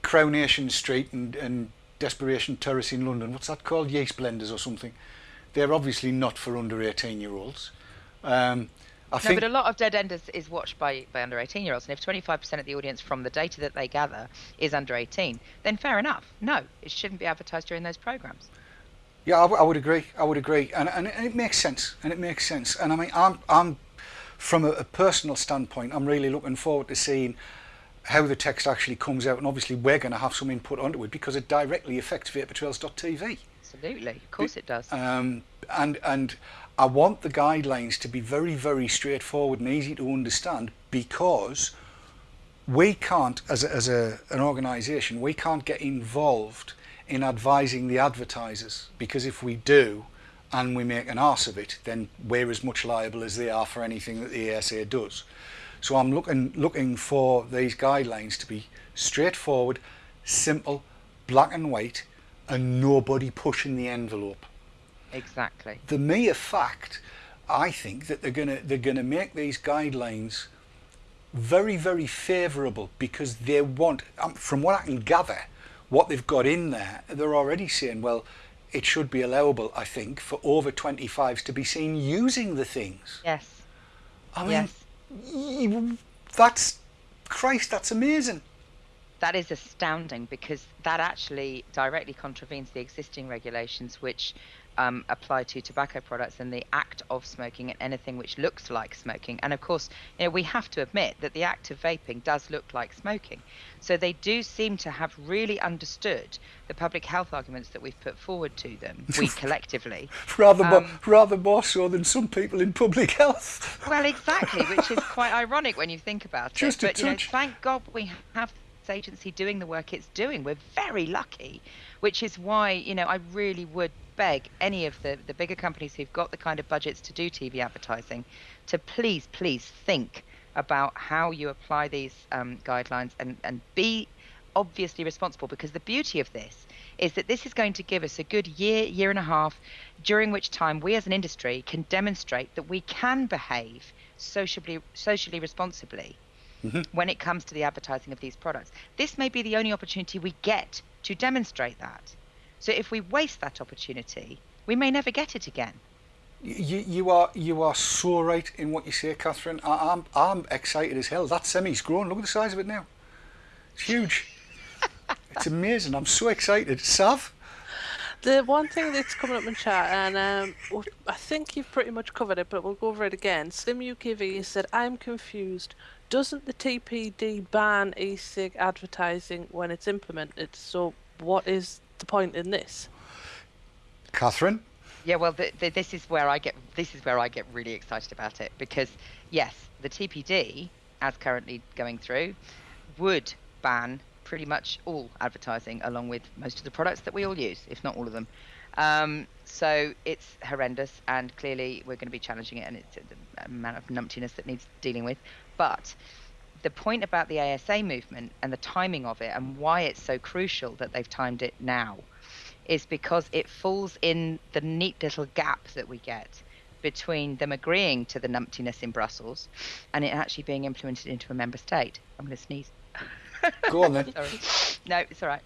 Coronation Street and, and Desperation Terrace in London. What's that called? Yeast Blenders or something. They're obviously not for under 18 year olds. Um, I No, think but a lot of Dead Enders is watched by, by under 18 year olds, and if 25% of the audience from the data that they gather is under 18, then fair enough. No, it shouldn't be advertised during those programs. Yeah, I, w- I would agree. I would agree, and, and and it makes sense. And it makes sense. And I mean, I'm I'm from a, a personal standpoint, I'm really looking forward to seeing how the text actually comes out. And obviously, we're going to have some input onto it because it directly affects vaportrails.tv. Absolutely, of course it does. Um, and and I want the guidelines to be very very straightforward and easy to understand because we can't as a, as a an organisation we can't get involved in advising the advertisers because if we do and we make an arse of it then we're as much liable as they are for anything that the ASA does. So I'm looking looking for these guidelines to be straightforward simple black and white and nobody pushing the envelope exactly. the mere fact, I think that they're gonna they're gonna make these guidelines very very favourable because they want, um, from what I can gather, what they've got in there, they're already saying, well, it should be allowable, I think, for over 25s to be seen using the things. Yes. I mean, Yes. that's Christ, that's amazing. That is astounding because that actually directly contravenes the existing regulations which um, apply to tobacco products and the act of smoking and anything which looks like smoking. And of course, you know, we have to admit that the act of vaping does look like smoking. So they do seem to have really understood the public health arguments that we've put forward to them, we collectively. Rather more, Um, rather more so than some people in public health. Well, exactly, which is quite ironic when you think about Just a it. But you know, thank God we have this agency doing the work it's doing. We're very lucky, which is why you know I really would beg any of the the bigger companies who've got the kind of budgets to do TV advertising to please, please think about how you apply these um, guidelines and and be obviously responsible because the beauty of this is that this is going to give us a good year, year and a half, during which time we as an industry can demonstrate that we can behave socially, socially responsibly when it comes to the advertising of these products. This may be the only opportunity we get to demonstrate that. So if we waste that opportunity, we may never get it again. You, you are you are so right in what you say, Catherine. I, I'm I'm excited as hell. That semi's grown. Look at the size of it now. It's huge. it's amazing. I'm so excited. Sav, The one thing that's coming up in chat, and um, w- I think you've pretty much covered it, but we'll go over it again. Slim UKV said, I'm confused. Doesn't the TPD ban e cig advertising when it's implemented? So, what is the point in this? Catherine. Yeah, well, th th this is where I get this is where I get really excited about it because yes, the TPD, as currently going through, would ban pretty much all advertising along with most of the products that we all use, if not all of them. Um, so it's horrendous, and clearly we're going to be challenging it, and it's the amount of numptiness that needs dealing with. But the point about the ASA movement and the timing of it, and why it's so crucial that they've timed it now, is because it falls in the neat little gap that we get between them agreeing to the numptiness in Brussels and it actually being implemented into a member state. I'm going to sneeze. Go on then. Sorry. No, it's all right.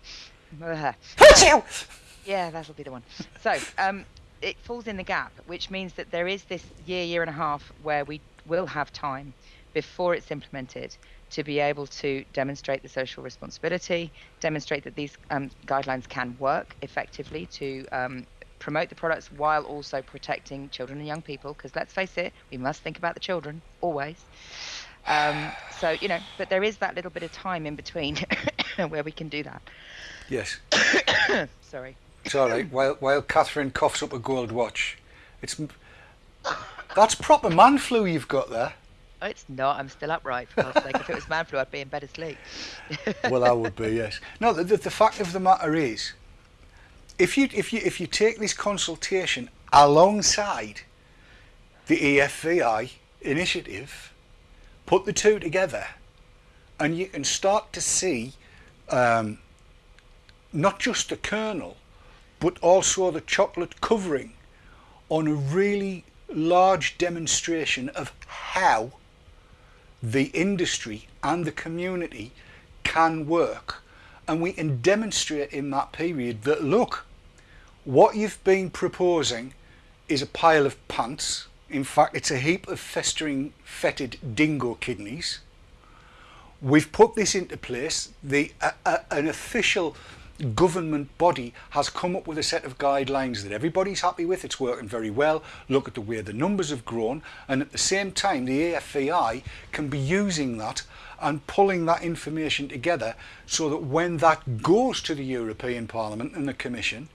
Yeah, that'll be the one. So um, it falls in the gap, which means that there is this year, year and a half where we will have time before it's implemented to be able to demonstrate the social responsibility, demonstrate that these um, guidelines can work effectively to um, promote the products while also protecting children and young people. Because let's face it, we must think about the children always. Um, so you know, but there is that little bit of time in between where we can do that. Yes. Sorry. Sorry. While while Catherine coughs up a gold watch, it's that's proper man flu you've got there. Oh, it's not. I'm still upright. For God's sake. If it was man flu, I'd be in bed asleep. Well, I would be yes. No, the, the, the fact of the matter is, if you if you if you take this consultation alongside the EFVI initiative, put the two together, and you can start to see um, not just the kernel, but also the chocolate covering on a really large demonstration of how the industry and the community can work. And we can demonstrate in that period that look, what you've been proposing is a pile of pants. In fact, it's a heap of festering, fetid dingo kidneys. We've put this into place. The uh, uh, an official government body has come up with a set of guidelines that everybody's happy with. It's working very well. Look at the way the numbers have grown, and at the same time, the EFVI can be using that and pulling that information together so that when that goes to the European Parliament and the Commission,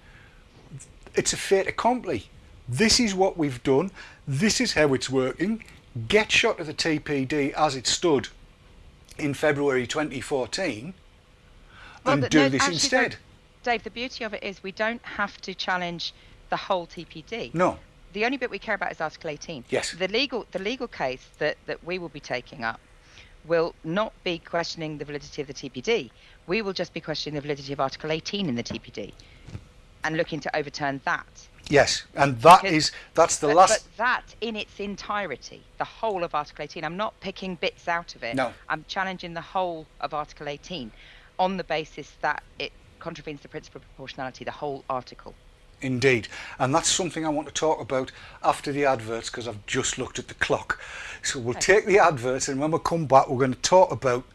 it's a fait accompli. This is what we've done. This is how it's working. Get shot of the TPD as it stood in February 2014 Well, and the- do no, this actually, instead. Dave, the beauty of it is we don't have to challenge the whole TPD. No, The only bit we care about is Article 18. Yes. The legal the legal case that, that we will be taking up will not be questioning the validity of the TPD. We will just be questioning the validity of Article 18 in the TPD and looking to overturn that. yes, and that Because- is that's the but, last. but that in its entirety, the whole of Article 18, I'm not picking bits out of it. No. I'm challenging the whole of Article 18 on the basis that it contravenes the principle of proportionality, the whole article. Indeed, and that's something I want to talk about after the adverts because I've just looked at the clock. So we'll take the adverts, and when we come back, we're going to talk about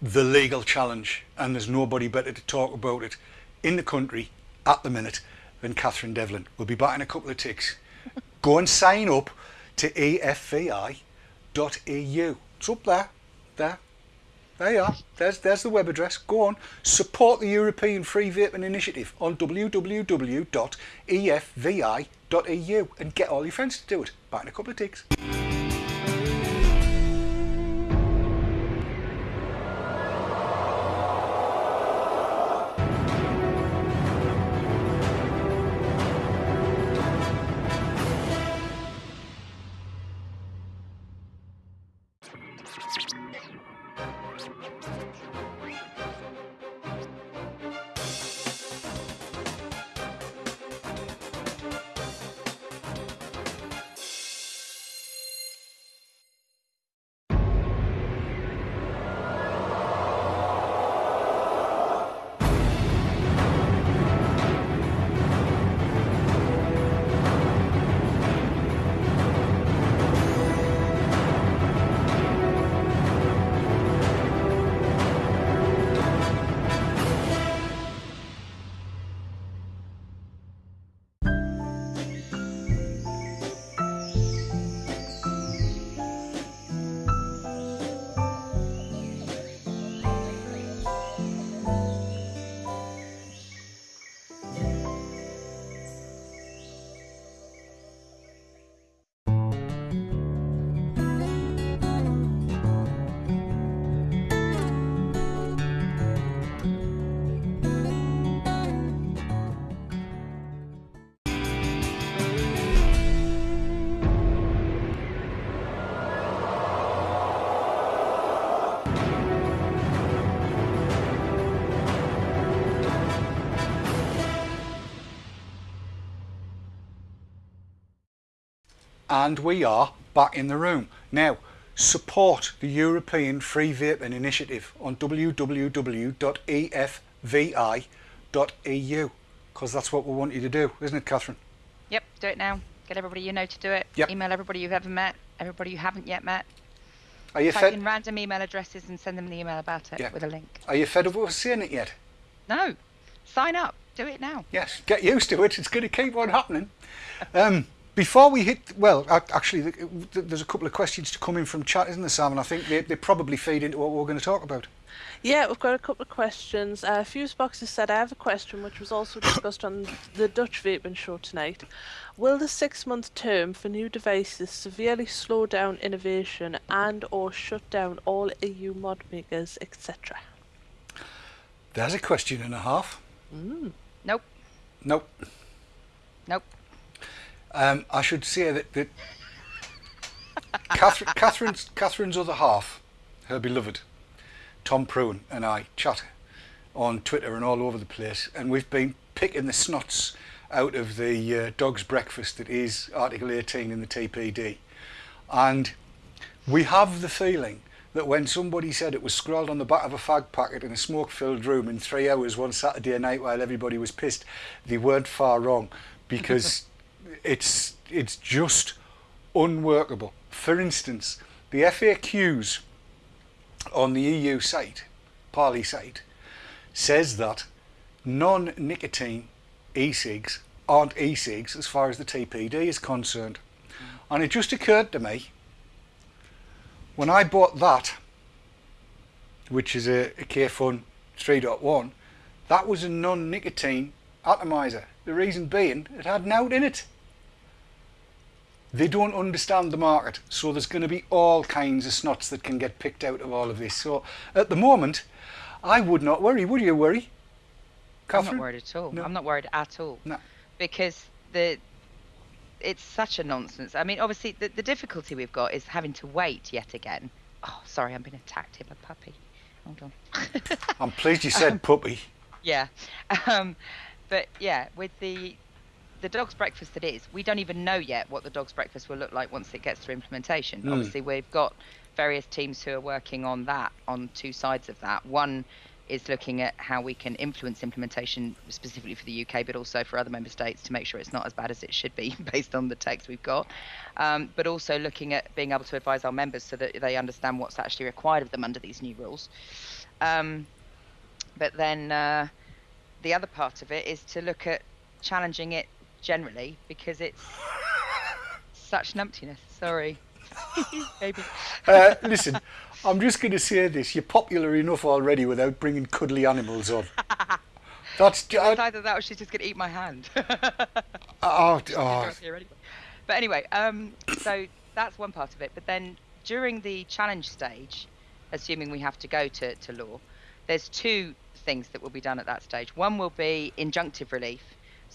the legal challenge, and there's nobody better to talk about it in the country at the minute than Catherine Devlin. We'll be back in a couple of ticks. Go and sign up to efvi.eu. It's up there, there. There you are. There's there's the web address. Go on. Support the European Free Vaping Initiative on www.efvi.eu and get all your friends to do it. Back in a couple of ticks. And we are back in the room. Now, support the European Free Vaping Initiative on www.efvi.eu because that's what we want you to do, isn't it, Catherine? Yep, do it now. Get everybody you know to do it. Yep. Email everybody you've ever met, everybody you haven't yet met. Are you Type fed? in random email addresses and send them the email about it Yeah. with a link. Are you fed up with us saying it yet? No, sign up. Do it now. Yes, get used to it. It's going to keep on happening. Um, before we hit, well, actually, th- th- there's a couple of questions to come in from chat, isn't there, Sam? And I think they, they probably feed into what we're going to talk about. Yeah, we've got a couple of questions. Uh, Fusebox has said, I have a question which was also discussed on the Dutch Vaping show tonight. Will the six-month term for new devices severely slow down innovation and or shut down all EU mod makers, etc.? There's a question and a half. Nope. Nope. Nope. Um, I should say that, that Catherine, Catherine's, Catherine's other half, her beloved, Tom Pruen, and I chat on Twitter and all over the place, and we've been picking the snots out of the uh, dog's breakfast that is Article 18 in the TPD. And we have the feeling that when somebody said it was scrawled on the back of a fag packet in a smoke filled room in three hours one Saturday night while everybody was pissed, they weren't far wrong because it's it's just unworkable. For instance, the FAQs on the EU site, Parley site, says that non-nicotine e-cigs aren't e-cigs as far as the TPD is concerned. And it just occurred to me when I bought that, which is a, a Kayfun 3.1, that was a non-nicotine atomizer. The reason being, it had nout in it. They don't understand the market, so there's going to be all kinds of snots that can get picked out of all of this. So at the moment, I would not worry. Would you worry? I'm not worried at all. No. I'm not worried at all. No. Because the it's such a nonsense. I mean, obviously, the, the difficulty we've got is having to wait yet again. Oh, sorry, I'm being attacked here by puppy. Hold on. I'm pleased you said puppy. yeah. Um, but yeah, with the the dog's breakfast that is, we don't even know yet what the dog's breakfast will look like once it gets through implementation. Mm. Obviously, we've got various teams who are working on that on two sides of that. One is looking at how we can influence implementation specifically for the UK, but also for other member states to make sure it's not as bad as it should be based on the text we've got. Um, but also looking at being able to advise our members so that they understand what's actually required of them under these new rules. Um, but then uh, the other part of it is to look at challenging it generally because it's such numptiness. Sorry. Maybe. Uh, listen, I'm just going to say this. You're popular enough already without bringing cuddly animals on. That's uh, either that or she's just going to eat my hand. oh, oh, But anyway, um, so that's one part of it. But then during the challenge stage, assuming we have to go to, to law, there's two things that will be done at that stage. One will be injunctive relief,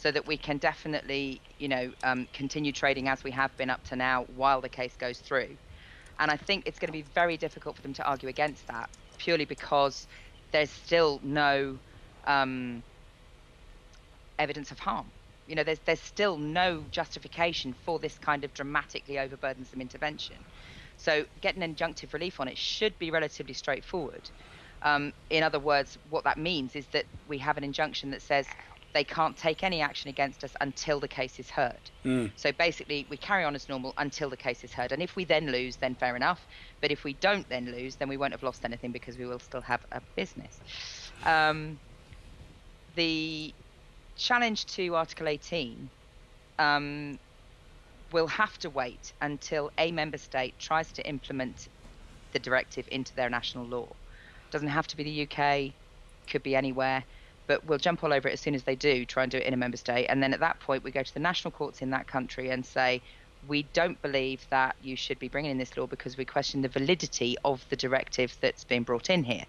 so that we can definitely, you know, um, continue trading as we have been up to now while the case goes through. And I think it's going to be very difficult for them to argue against that, purely because there's still no um, evidence of harm. You know, there's there's still no justification for this kind of dramatically overburdensome intervention. So getting injunctive relief on it should be relatively straightforward. Um, in other words, what that means is that we have an injunction that says they can't take any action against us until the case is heard. Mm. So basically, we carry on as normal until the case is heard. And if we then lose, then fair enough. But if we don't then lose, then we won't have lost anything because we will still have a business. Um, the challenge to Article 18 um, will have to wait until a member state tries to implement the directive into their national law. Doesn't have to be the UK, could be anywhere, but we'll jump all over it as soon as they do try and do it in a member state. And then at that point, we go to the national courts in that country and say, we don't believe that you should be bringing in this law because we question the validity of the directive that's been brought in here,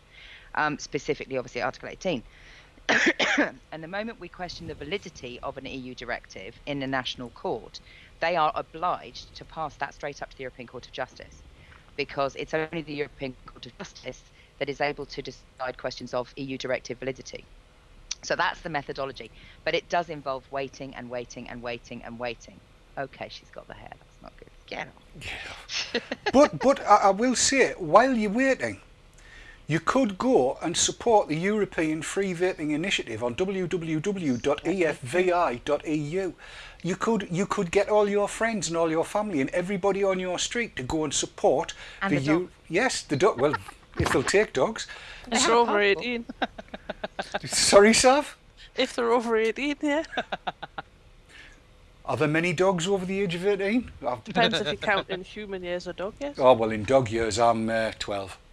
um, specifically, obviously, Article 18. and the moment we question the validity of an EU directive in a national court, they are obliged to pass that straight up to the European Court of Justice because it's only the European Court of Justice that is able to decide questions of EU directive validity. So that's the methodology. But it does involve waiting and waiting and waiting and waiting. Okay, she's got the hair. That's not good. Get off. on. but but I, I will say, it, while you're waiting, You could go and support the European Free Vaping Initiative on www.efvi.eu. You could you could get all your friends and all your family and everybody on your street to go and support And the the. Eu- yes the dog. Well, if they'll take dogs. If they're over 18. Sorry, Sav. If they're over 18, yeah. Are there many dogs over the age of 18? Depends if you count in human years or dog years. Oh, well, in dog years, I'm uh, 12.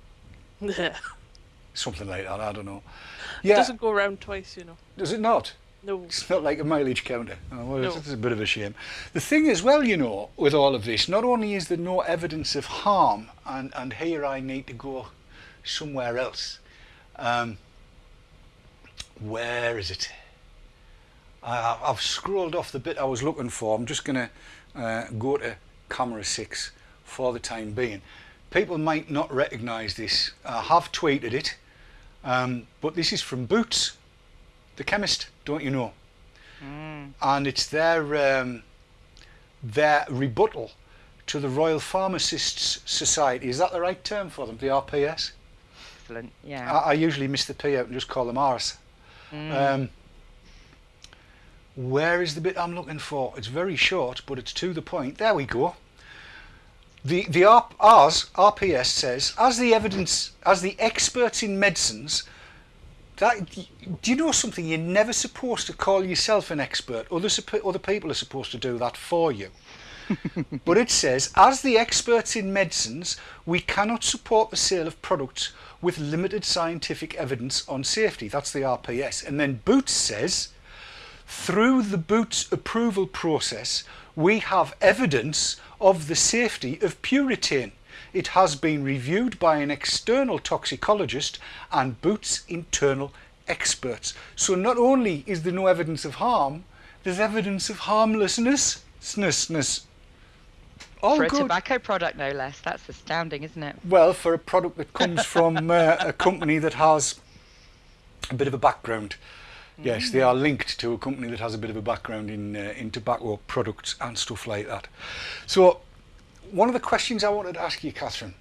Yeah. Something like that, I don't know. It doesn't go round twice, you know. does it not? No. It's not like a mileage counter. Oh, well, No. It's a bit of a shame. The thing is, well, you know, with all of this, not only is there no evidence of harm, and, and here I need to go somewhere else. Um, where is it? I, I've scrolled off the bit I was looking for. I'm just going to uh, go to camera six for the time being. People might not recognise this. I have tweeted it, um, but this is from Boots, the chemist, don't you know? And it's their um, their rebuttal to the Royal Pharmacists Society. Is that the right term for them? The RPS? Excellent. Yeah. I, I usually miss the P out and just call them Rs. Um, where is the bit I'm looking for? It's very short, but it's to the point. There we go. The the R, Rs RPS says as the evidence as the experts in medicines. That, do you know something? You're never supposed to call yourself an expert. Other other people are supposed to do that for you. But it says, as the experts in medicines, we cannot support the sale of products with limited scientific evidence on safety. That's the RPS. And then Boots says, through the Boots approval process, we have evidence of the safety of Puritane. It has been reviewed by an external toxicologist and Boots internal experts. So not only is there no evidence of harm, there's evidence of harmlessness. All For a good. tobacco product, no less. That's astounding, isn't it? Well, for a product that comes from uh, a company that has a bit of a background. Yes, they are linked to a company that has a bit of a background in uh, in tobacco products and stuff like that. So, one of the questions I wanted to ask you, Catherine,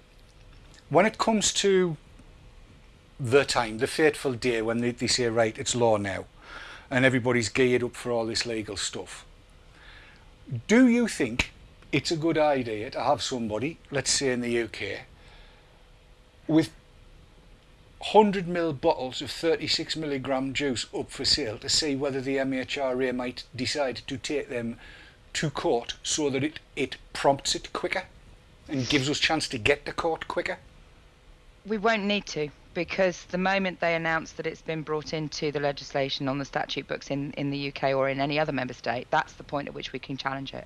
when it comes to the time, the fateful day when they, they say, right, it's law now, and everybody's geared up for all this legal stuff, do you think it's a good idea to have somebody, let's say in the UK, with 100 ml bottles of 36 milligram juice up for sale to see whether the MHRA might decide to take them to court so that it, it prompts it quicker and gives us chance to get to court quicker? We won't need to because the moment they announce that it's been brought into the legislation on the statute books in, in the UK or in any other member state, that's the point at which we can challenge it.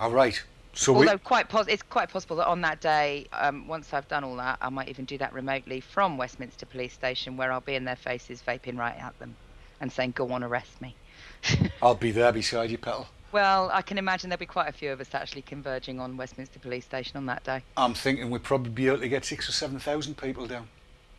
All right. So we, Although quite pos- it's quite possible that on that day, um, once I've done all that, I might even do that remotely from Westminster Police Station, where I'll be in their faces, vaping right at them, and saying, "Go on, arrest me." I'll be there beside you, Petal. Well, I can imagine there'll be quite a few of us actually converging on Westminster Police Station on that day. I'm thinking we'd probably be able to get six or seven thousand people down.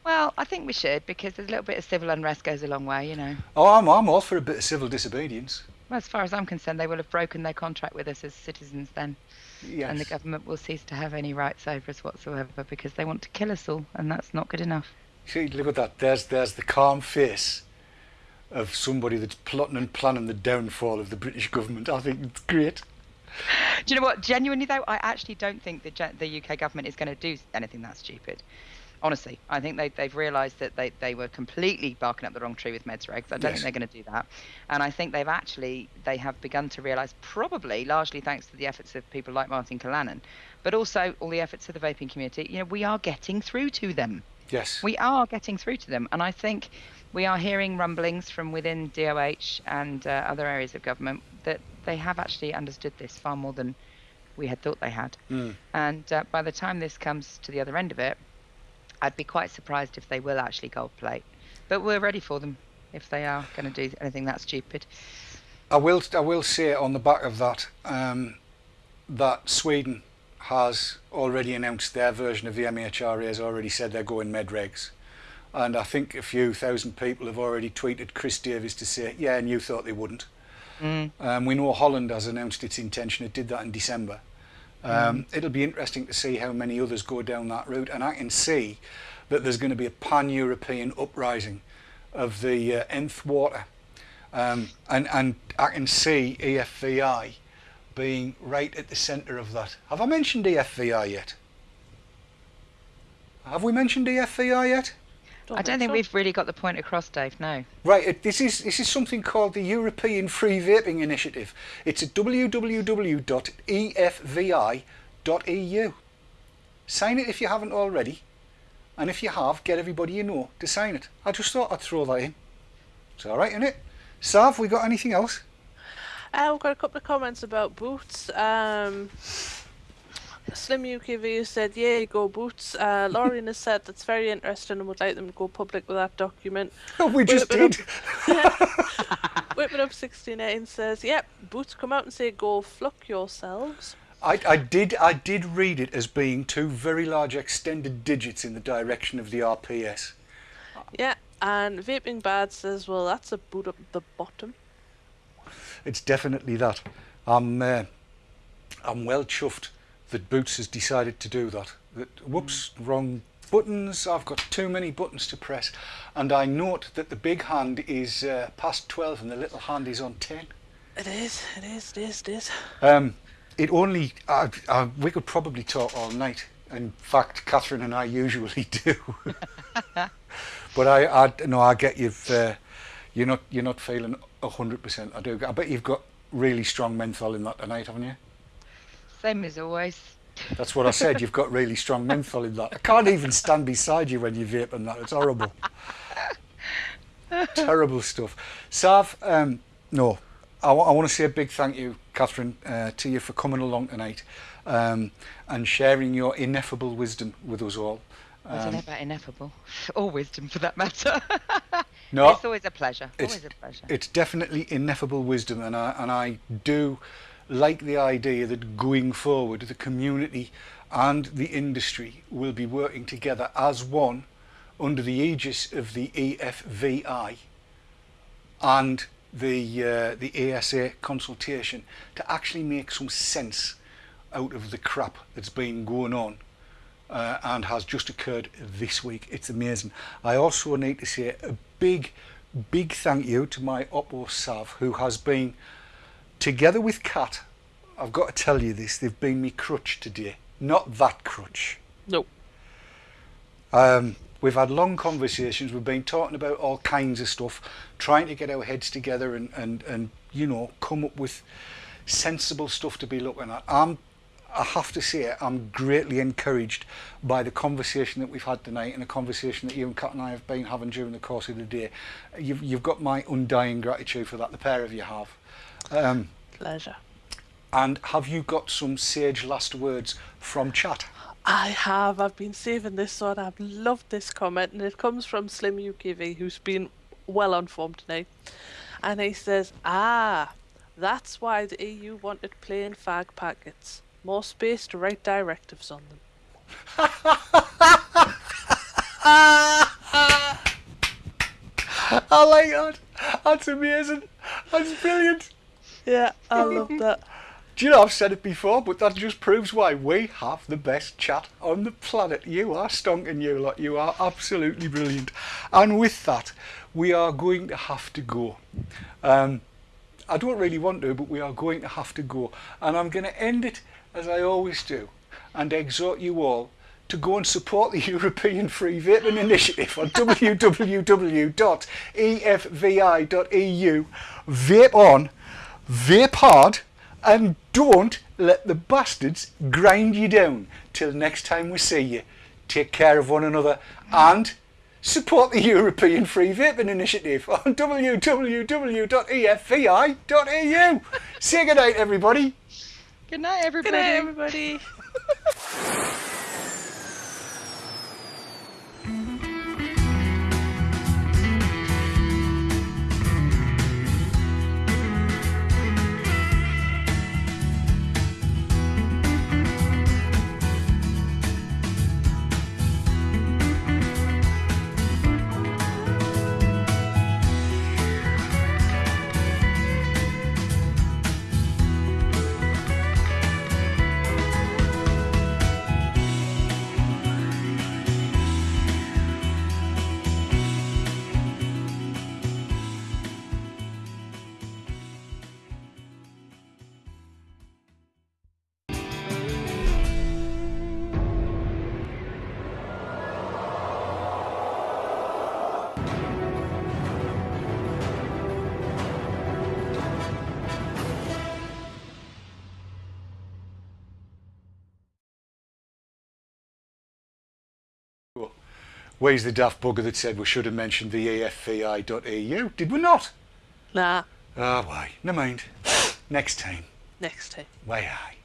Well, I think we should because there's a little bit of civil unrest goes a long way, you know. Oh, I'm, I'm all for a bit of civil disobedience. Well, as far as I'm concerned, they will have broken their contract with us as citizens then, Yes. and the government will cease to have any rights over us whatsoever because they want to kill us all, and that's not good enough. See, look at that. There's there's the calm face of somebody that's plotting and planning the downfall of the British government. I think it's great. Do you know what? Genuinely though, I actually don't think the the UK government is going to do anything that stupid. Honestly, I think they they've realised that they, they were completely barking up the wrong tree with meds regs. I don't Yes. think they're going to do that, and I think they've actually they have begun to realise, probably largely thanks to the efforts of people like Martin Callanan, but also all the efforts of the vaping community. You know, we are getting through to them. Yes. We are getting through to them, and I think we are hearing rumblings from within DOH and uh, other areas of government that they have actually understood this far more than we had thought they had. Mm. And uh, by the time this comes to the other end of it, I'd be quite surprised if they will actually gold plate. But we're ready for them if they are going to do anything that stupid. I will I will say on the back of that um, that Sweden has already announced their version of the MHRA has already said they're going med regs. And I think a few thousand people have already tweeted Chris Davies to say, yeah, and you thought they wouldn't. Mm. Um, we know Holland has announced its intention. It did that in December. Um, It'll be interesting to see how many others go down that route, and I can see that there's going to be a pan-European uprising of the uh, nth water, um, and and I can see EFVI being right at the centre of that. Have I mentioned EFVI yet? Have we mentioned EFVI yet? I don't think so. we've really got the point across, Dave. No. Right, this is this is something called the European Free Vaping Initiative. It's at www.efvi.eu. Sign it if you haven't already, and if you have, get everybody you know to sign it. I just thought I'd throw that in. It's all right, isn't it? Sav, we got anything else? Uh, we've got a couple of comments about boots. Um, Slim UKV said, "Yeah, go boots." Uh, Lauren has said that's very interesting and would like them to go public with that document. we just it did. Up 69 says, "Yep, boots come out and say go fluck yourselves." I, I did I did read it as being two very large extended digits in the direction of the RPS. Yeah, and vaping bad says, "Well, that's a boot up the bottom." It's definitely that. I'm uh, I'm well chuffed that Boots has decided to do that. That whoops, wrong buttons. I've got too many buttons to press, and I note that the big hand is uh, past twelve and the little hand is on ten. It is, it is, it is, it is. Um, it only we could probably talk all night. In fact, Catherine and I usually do. but I, I no, I get you've uh, you're not you're not feeling hundred percent. I do. I bet you've got really strong menthol in that tonight, haven't you? Same as always. That's what I said. You've got really strong menthol in that. I can't even stand beside you when you vape and that. It's horrible. Terrible stuff. Sav, um, no, I want to say a big thank you, Catherine, uh, to you for coming along tonight um, and sharing your ineffable wisdom with us all. I don't know about ineffable or wisdom for that matter. no, it's always a pleasure. it's- Always a pleasure. it's definitely ineffable wisdom, and I and I do like the idea that going forward, the community and the industry will be working together as one under the aegis of the EFVI and the uh, the ASA consultation to actually make some sense out of the crap that's been going on uh, and has just occurred this week. It's amazing. I also need to say a big, big thank you to my Oppo Sav, who has been, together with Kat, I've got to tell you this, they've been me crutch today. Not that crutch. Nope. Um, we've had long conversations. We've been talking about all kinds of stuff, trying to get our heads together and, and, and you know, come up with sensible stuff to be looking at. I'm, I have to say, I'm greatly encouraged by the conversation that we've had tonight and the conversation that you and Kat and I have been having during the course of the day. You've, you've got my undying gratitude for that, the pair of you have. Um, Pleasure. and have you got some sage last words from chat? I have. I've been saving this one. I've loved this comment, and it comes from Slim UKV, who's been well informed tonight. And he says, "Ah, that's why the EU wanted plain fag packets, more space to write directives on them." I like that. That's amazing. That's brilliant. Yeah, I love that. Do you know I've said it before, but that just proves why we have the best chat on the planet. You are stonking, you lot. You are absolutely brilliant. And with that, we are going to have to go. Um, I don't really want to, but we are going to have to go. And I'm going to end it as I always do and exhort you all to go and support the European Free Vaping Initiative on www.efvi.eu. Vape on, vape hard, and don't let the bastards grind you down. Till next time we see you, take care of one another and support the European Free Vaping Initiative on www.efvi.eu. Say good night, everybody. Good night, everybody. Good night, everybody. Where's the daft bugger that said we should have mentioned the EFVI.eu? Did we not? Nah, Ah, why? No mind. Next time. next time. Why, aye.